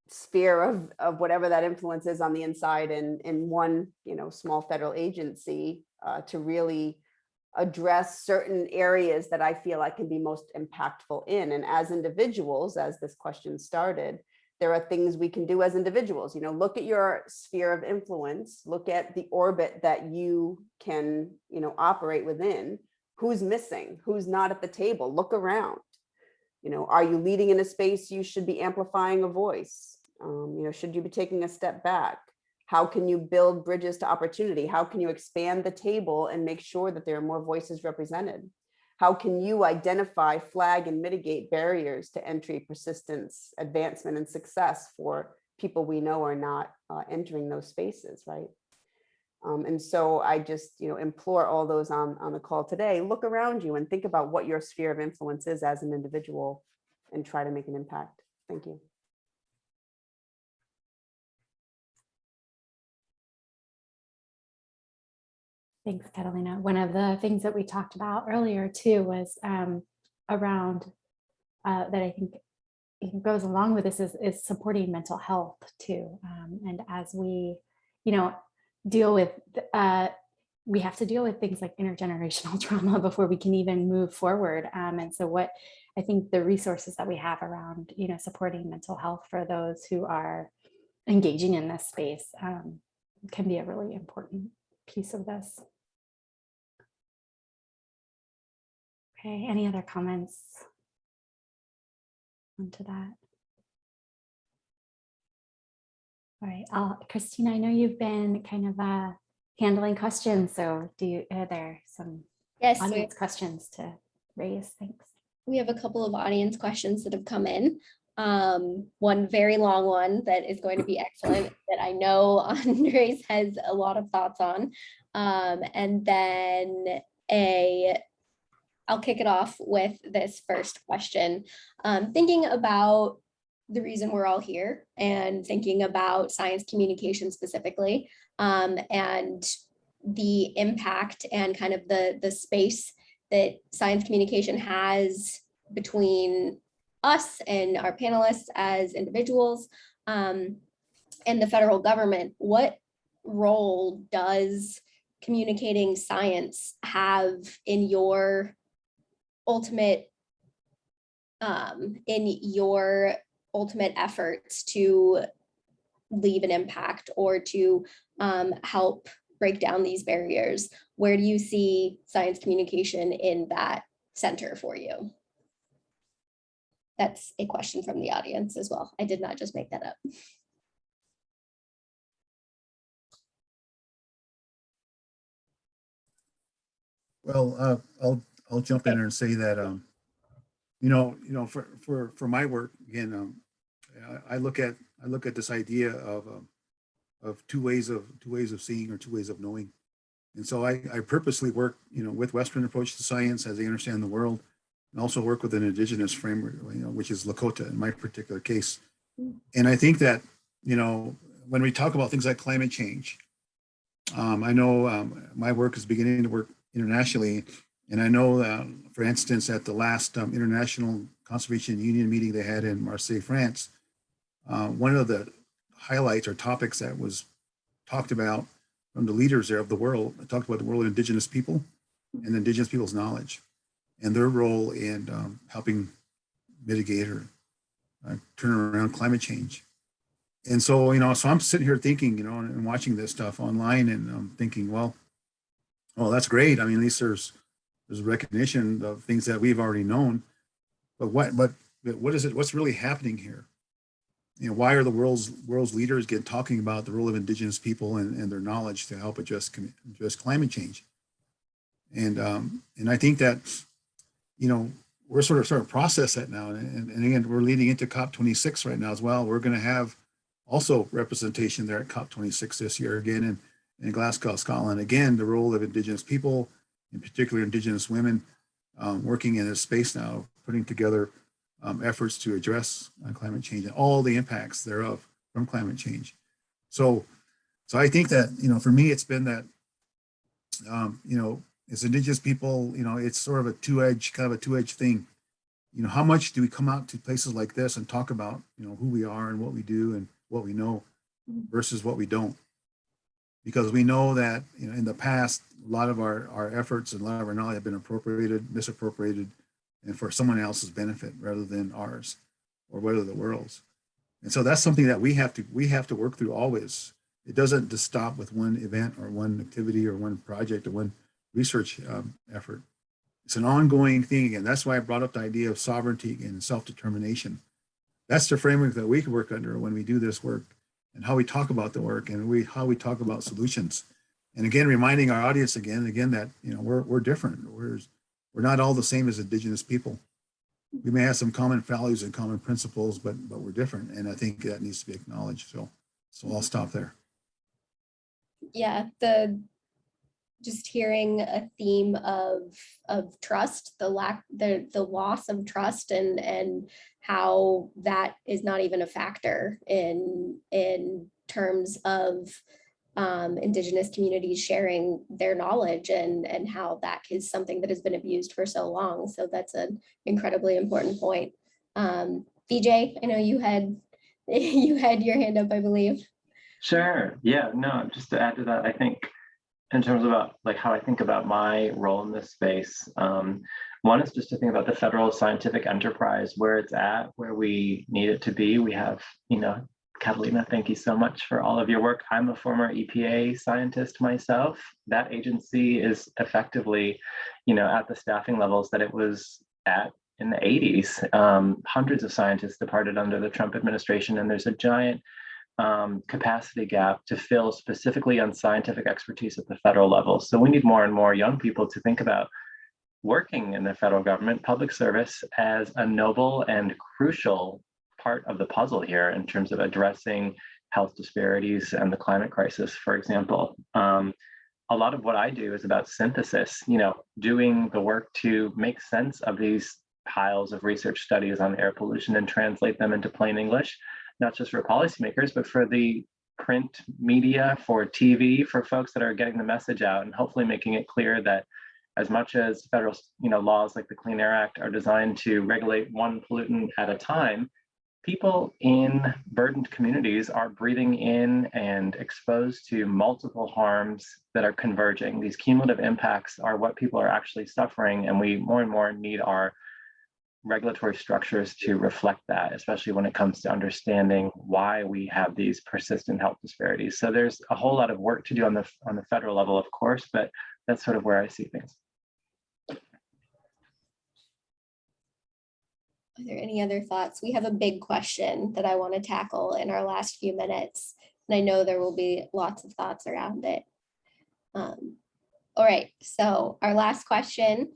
sphere of, of whatever that influence is on the inside and in one, you know, small federal agency uh, to really address certain areas that I feel I can be most impactful in. And as individuals, as this question started, there are things we can do as individuals. You know, look at your sphere of influence, look at the orbit that you can, you know, operate within. Who's missing? Who's not at the table? Look around. You know, are you leading in a space you should be amplifying a voice? Um, you know, should you be taking a step back? How can you build bridges to opportunity? How can you expand the table and make sure that there are more voices represented? how can you identify, flag, and mitigate barriers to entry, persistence, advancement, and success for people we know are not uh, entering those spaces, right? Um, and so I just, you know, implore all those on, on the call today, look around you and think about what your sphere of influence is as an individual and try to make an impact. Thank you. Thanks, Catalina. One of the things that we talked about earlier too was um, around uh, that I think goes along with this is, is supporting mental health too. Um, and as we, you know, deal with, uh, we have to deal with things like intergenerational <laughs> trauma before we can even move forward. Um, and so what I think the resources that we have around, you know, supporting mental health for those who are engaging in this space um, can be a really important piece of this. Okay, any other comments onto that? All right, I'll, Christina, I know you've been kind of uh, handling questions, so do you, are there some Yes, we- audience questions to raise? Thanks. we have a couple of audience questions that have come in. Um, one very long one that is going to be excellent <clears throat> that I know <laughs> Andres has a lot of thoughts on. Um, and then a, I'll kick it off with this first question. Um, thinking about the reason we're all here and thinking about science communication specifically um, and the impact and kind of the, the space that science communication has between us and our panelists as individuals um, and the federal government. What role does communicating science have in your ultimate um, in your ultimate efforts to leave an impact or to um, help break down these barriers? Where do you see science communication in that center for you? That's a question from the audience as well. I did not just make that up. Well, uh, I'll, I'll jump in there and say that, um, you know, you know, for, for, for my work, again, um, I, I look at, I look at this idea of, um, of two ways of, two ways of seeing or two ways of knowing. And so I, I purposely work, you know, with Western approach to science as they understand the world and also work with an indigenous framework, you know, which is Lakota in my particular case. And I think that, you know, when we talk about things like climate change, um, I know um, my work is beginning to work internationally. And I know, um, for instance, at the last um, International Conservation Union meeting they had in Marseille, France, uh, one of the highlights or topics that was talked about from the leaders there of the world, talked about the world of indigenous people and indigenous people's knowledge and their role in um, helping mitigate or uh, turn around climate change. And so, you know, so I'm sitting here thinking, you know, and, and watching this stuff online and I'm thinking, well, well, that's great. I mean, at least there's there's recognition of things that we've already known. But what but what is it? What's really happening here? You know, why are the world's world's leaders get talking about the role of indigenous people and, and their knowledge to help address address climate change? And um, and I think that you know we're sort of starting to process that now. And, and again, we're leading into COP26 right now as well. We're going to have also representation there at COP26 this year again in, in Glasgow, Scotland. Again, the role of indigenous people, in particular indigenous women, um, working in this space now, putting together um, efforts to address uh, climate change and all the impacts thereof from climate change. So, so I think that, you know, for me, it's been that, um, you know, as indigenous people, you know, it's sort of a two-edged, kind of a two-edged thing. You know, how much do we come out to places like this and talk about, you know, who we are and what we do and what we know versus what we don't? Because we know that, you know, in the past, a lot of our, our efforts and a lot of our knowledge have been appropriated, misappropriated, and for someone else's benefit rather than ours or whether the world's. And so that's something that we have to we have to work through always. It doesn't just stop with one event or one activity or one project or one research um, effort. It's an ongoing thing again. That's why I brought up the idea of sovereignty and self-determination. That's the framework that we can work under when we do this work and how we talk about the work and we how we talk about solutions. And again, reminding our audience again and again that you know we're we're different. We're we're not all the same as indigenous people. We may have some common values and common principles, but, but we're different. And I think that needs to be acknowledged. So, so I'll stop there. yeah, the just hearing a theme of of trust, the lack, the the loss of trust and and how that is not even a factor in in terms of um, indigenous communities sharing their knowledge and and how that is something that has been abused for so long. So that's an incredibly important point. Um, I know you had <laughs> you had your hand up, I believe. Sure. Yeah, no, just to add to that, I think in terms about like how I think about my role in this space, um, one is just to think about the federal scientific enterprise, where it's at, where we need it to be. We have, you know, Catalina, thank you so much for all of your work. I'm a former EPA scientist myself. That agency is effectively, you know, at the staffing levels that it was at in the 80s. Um, hundreds of scientists departed under the Trump administration, and there's a giant um, capacity gap to fill specifically on scientific expertise at the federal level. So we need more and more young people to think about working in the federal government, public service as a noble and crucial part of the puzzle here in terms of addressing health disparities and the climate crisis, for example. Um, a lot of what I do is about synthesis, you know, doing the work to make sense of these piles of research studies on air pollution and translate them into plain English not just for policymakers, but for the print media, for TV, for folks that are getting the message out and hopefully making it clear that as much as federal you know, laws like the Clean Air Act are designed to regulate one pollutant at a time, people in burdened communities are breathing in and exposed to multiple harms that are converging. These cumulative impacts are what people are actually suffering and we more and more need our regulatory structures to reflect that, especially when it comes to understanding why we have these persistent health disparities. So there's a whole lot of work to do on the on the federal level, of course, but that's sort of where I see things. Are there any other thoughts? We have a big question that I want to tackle in our last few minutes. And I know there will be lots of thoughts around it. Um, all right, so our last question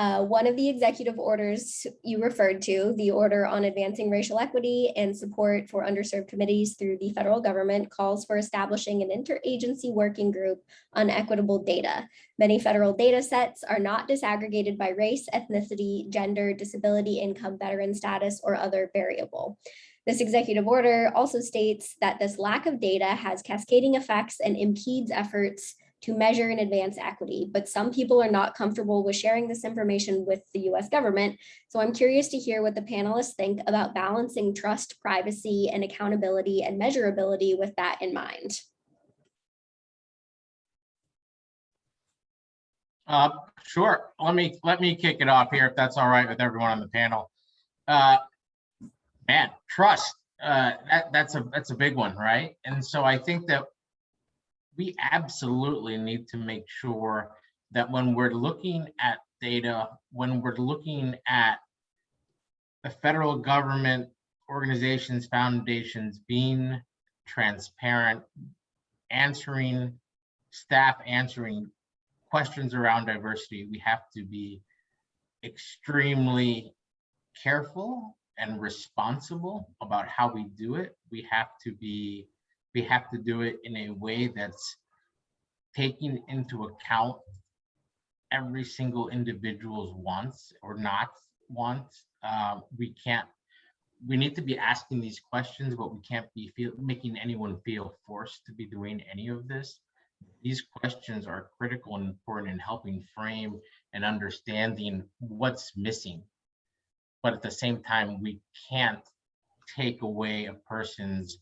uh, one of the executive orders you referred to, the order on advancing racial equity and support for underserved committees through the federal government calls for establishing an interagency working group on equitable data. Many federal data sets are not disaggregated by race, ethnicity, gender, disability, income, veteran status, or other variable. This executive order also states that this lack of data has cascading effects and impedes efforts to measure and advance equity, but some people are not comfortable with sharing this information with the US government. So I'm curious to hear what the panelists think about balancing trust, privacy, and accountability and measurability with that in mind. Uh, sure. Let me let me kick it off here if that's all right with everyone on the panel. Uh, man, trust. Uh, that, that's a that's a big one, right? And so I think that we absolutely need to make sure that when we're looking at data, when we're looking at the federal government organizations, foundations being transparent, answering, staff answering questions around diversity, we have to be extremely careful and responsible about how we do it. We have to be we have to do it in a way that's taking into account every single individual's wants or not wants. Um, we can't, we need to be asking these questions, but we can't be feel, making anyone feel forced to be doing any of this. These questions are critical and important in helping frame and understanding what's missing. But at the same time, we can't take away a person's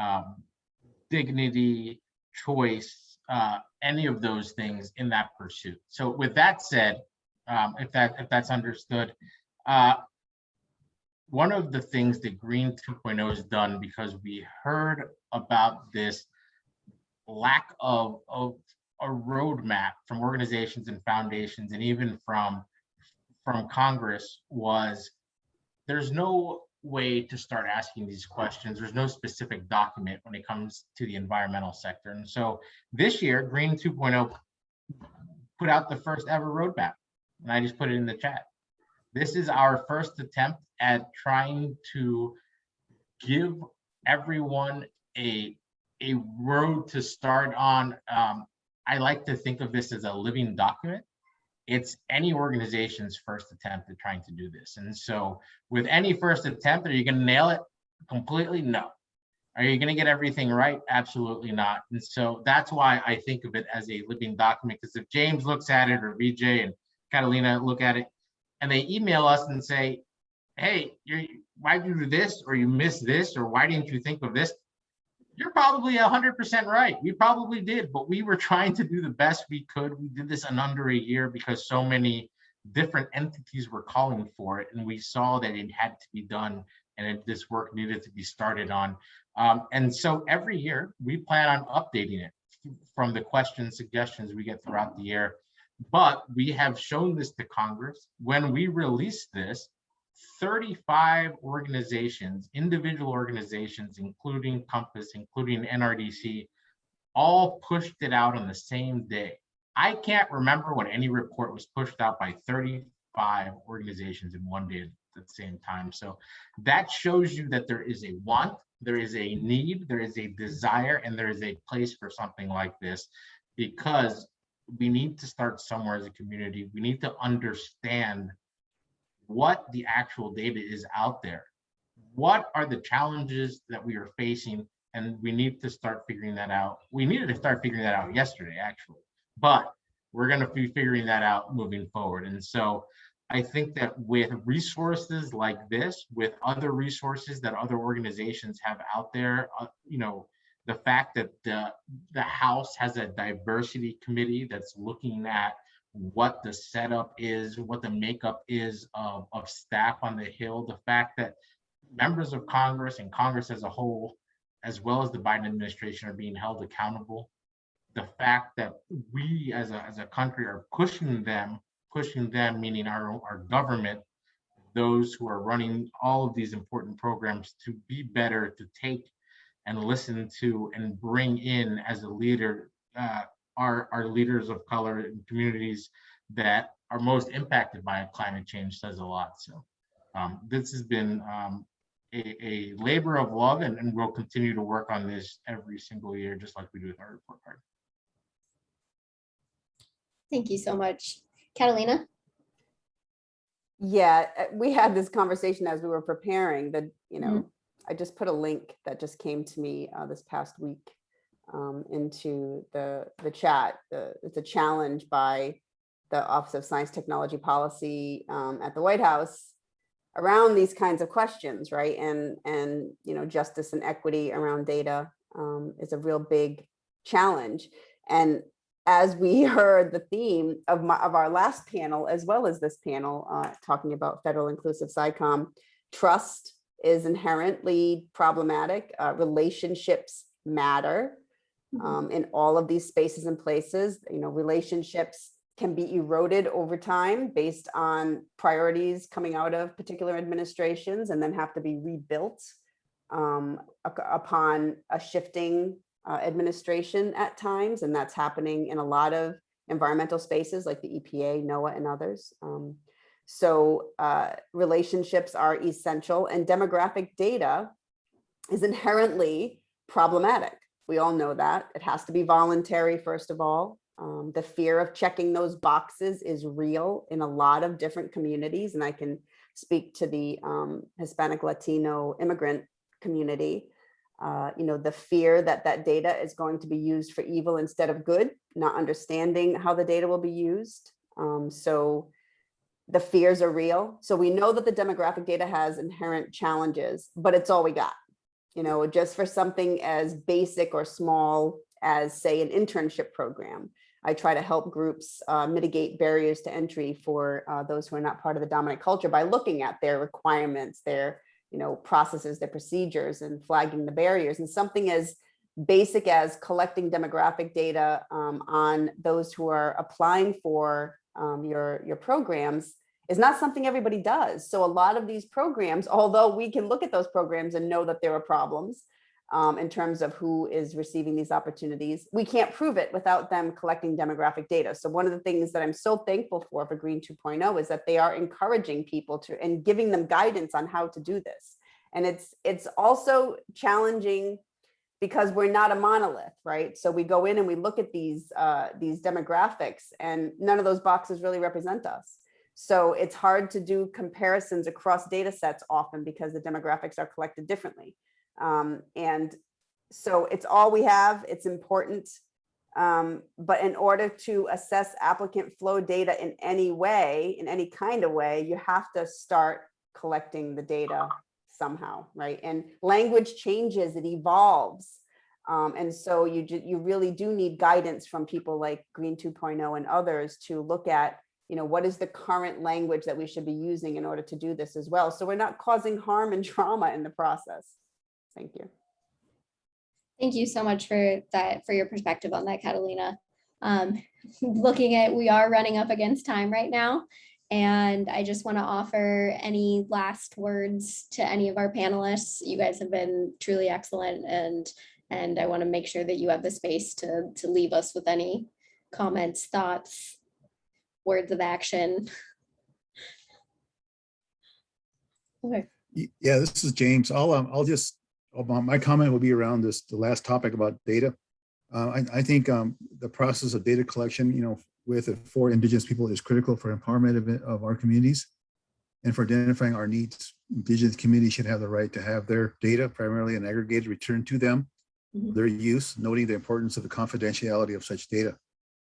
um, dignity, choice, uh, any of those things in that pursuit. So with that said, um, if that if that's understood, uh, one of the things that Green 2.0 has done because we heard about this lack of, of a roadmap from organizations and foundations and even from from Congress was there's no way to start asking these questions. There's no specific document when it comes to the environmental sector. And so this year, Green 2.0 put out the first ever roadmap. and I just put it in the chat. This is our first attempt at trying to give everyone a a road to start on. Um, I like to think of this as a living document. It's any organization's first attempt at trying to do this. And so with any first attempt, are you gonna nail it completely? No. Are you gonna get everything right? Absolutely not. And so that's why I think of it as a living document, because if James looks at it or VJ and Catalina look at it, and they email us and say, hey, why did you do this? Or you missed this? Or why didn't you think of this? You're probably hundred percent right. We probably did, but we were trying to do the best we could. We did this in under a year because so many different entities were calling for it. And we saw that it had to be done and it, this work needed to be started on. Um, and so every year we plan on updating it from the questions, suggestions we get throughout the year. But we have shown this to Congress. When we release this, 35 organizations, individual organizations, including Compass, including NRDC, all pushed it out on the same day. I can't remember when any report was pushed out by 35 organizations in one day at the same time. So that shows you that there is a want, there is a need, there is a desire, and there is a place for something like this because we need to start somewhere as a community. We need to understand what the actual data is out there. What are the challenges that we are facing? And we need to start figuring that out. We needed to start figuring that out yesterday, actually, but we're going to be figuring that out moving forward. And so I think that with resources like this, with other resources that other organizations have out there, uh, you know, the fact that the, the House has a diversity committee that's looking at what the setup is, what the makeup is of, of staff on the Hill, the fact that members of Congress and Congress as a whole, as well as the Biden administration are being held accountable. The fact that we as a, as a country are pushing them, pushing them, meaning our, our government, those who are running all of these important programs to be better, to take and listen to and bring in as a leader uh, our, our leaders of color and communities that are most impacted by climate change says a lot. So um, this has been um, a, a, labor of love and, and, we'll continue to work on this every single year, just like we do with our report card. Thank you so much. Catalina? Yeah, uh, we had this conversation as we were preparing that, you know, I just put a link that just came to me uh, this past week um, into the, the chat. The, it's a challenge by the Office of Science Technology Policy um, at the White House around these kinds of questions, right? And, and you know, justice and equity around data um, is a real big challenge. And as we <laughs> heard the theme of, my, of our last panel, as well as this panel, uh, talking about federal inclusive SciComm, trust is inherently problematic. Uh, relationships matter um, in all of these spaces and places. You know, relationships can be eroded over time based on priorities coming out of particular administrations and then have to be rebuilt um, upon a shifting uh, administration at times. And that's happening in a lot of environmental spaces like the EPA, NOAA, and others. Um, so uh, relationships are essential and demographic data is inherently problematic. We all know that. It has to be voluntary, first of all. Um, the fear of checking those boxes is real in a lot of different communities. And I can speak to the um, Hispanic Latino immigrant community. Uh, you know, the fear that that data is going to be used for evil instead of good, not understanding how the data will be used. Um, so the fears are real. So we know that the demographic data has inherent challenges, but it's all we got. You know, just for something as basic or small as say an internship program. I try to help groups uh, mitigate barriers to entry for uh, those who are not part of the dominant culture by looking at their requirements, their you know, processes, their procedures and flagging the barriers and something as basic as collecting demographic data um, on those who are applying for um, your, your programs is not something everybody does. So a lot of these programs, <laughs> although we can look at those programs and know that there are problems, um, in terms of who is receiving these opportunities. We can't prove it without them collecting demographic data. So one of the things that I'm so thankful for for Green 2.0 is that they are encouraging people to and giving them guidance on how to do this. And it's it's also challenging because we're not a monolith, right? So we go in and we look at these uh, these demographics and none of those boxes really represent us. So it's hard to do comparisons across data sets often because the demographics are collected differently. Um, and so it's all we have, it's important. Um, but in order to assess applicant flow data in any way, in any kind of way, you have to start collecting the data somehow, right? And language changes, it evolves. Um, and so you, you really do need guidance from people like Green 2.0 and others to look at, you know, what is the current language that we should be using in order to do this as well. So we're not causing harm and <laughs> trauma in the process. Thank you. Thank you so much for that, for your perspective on that, Catalina. Um, <laughs> looking at, we are running up against time right now. And I just want to offer any last words to any of our panelists. You guys have been truly excellent and, and I want to make sure that you have the space to, to leave us with any comments, thoughts, words of action. Okay. Yeah, this is James. I'll, um, I'll just, uh, my my comment will be around this, the last topic about data. Uh, I, I think, um, the process of data collection, you know, with and for indigenous people is critical for empowerment of, of our communities. And for identifying our needs, indigenous communities should have the right to have their data primarily and aggregated returned to them. Mhm. Their use, noting the importance of the confidentiality of such data,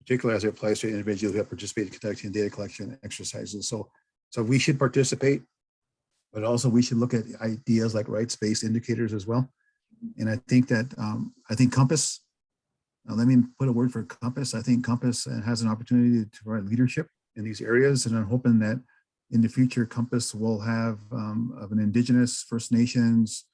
particularly as it applies to individuals who have participated in conducting data collection exercises. So, so we should participate but also we should look at ideas like rights-based indicators as well. And I think that, um, I think Compass, uh, let me put a word for Compass. I think Compass uh, has an opportunity to provide leadership in these areas. And I'm hoping that in the future, Compass will have um, of an Indigenous, First Nations,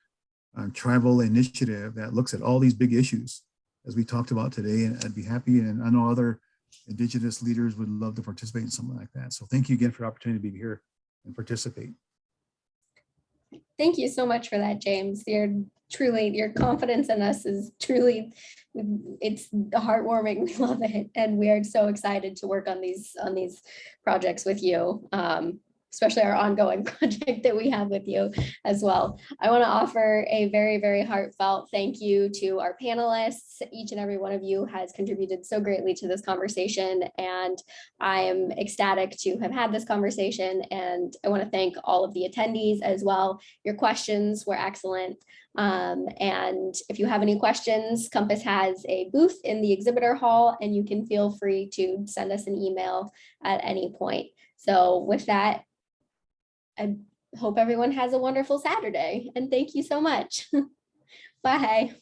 uh, tribal initiative that looks at all these big issues as we talked about today. And I'd be happy, and I know other Indigenous leaders would love to participate in something like that. So thank you again for the opportunity to be here and participate. Thank you so much for that, James. You're truly, your confidence in us is truly, it's heartwarming. <laughs> We love it. And we are so excited to work on these, on these projects with you. Um, especially our ongoing <laughs> project that we have with you as well. I want to offer a very, very heartfelt thank you to our panelists. Each and every one of you has contributed so greatly to this conversation and I am ecstatic to have had this conversation and I want to thank all of the attendees as well. Your questions were excellent. Um, and if you have any questions, Compass has a booth in the exhibitor hall and you can feel free to send us an email at any point. So with that, I hope everyone has a wonderful Saturday and thank you so much. <laughs> Bye.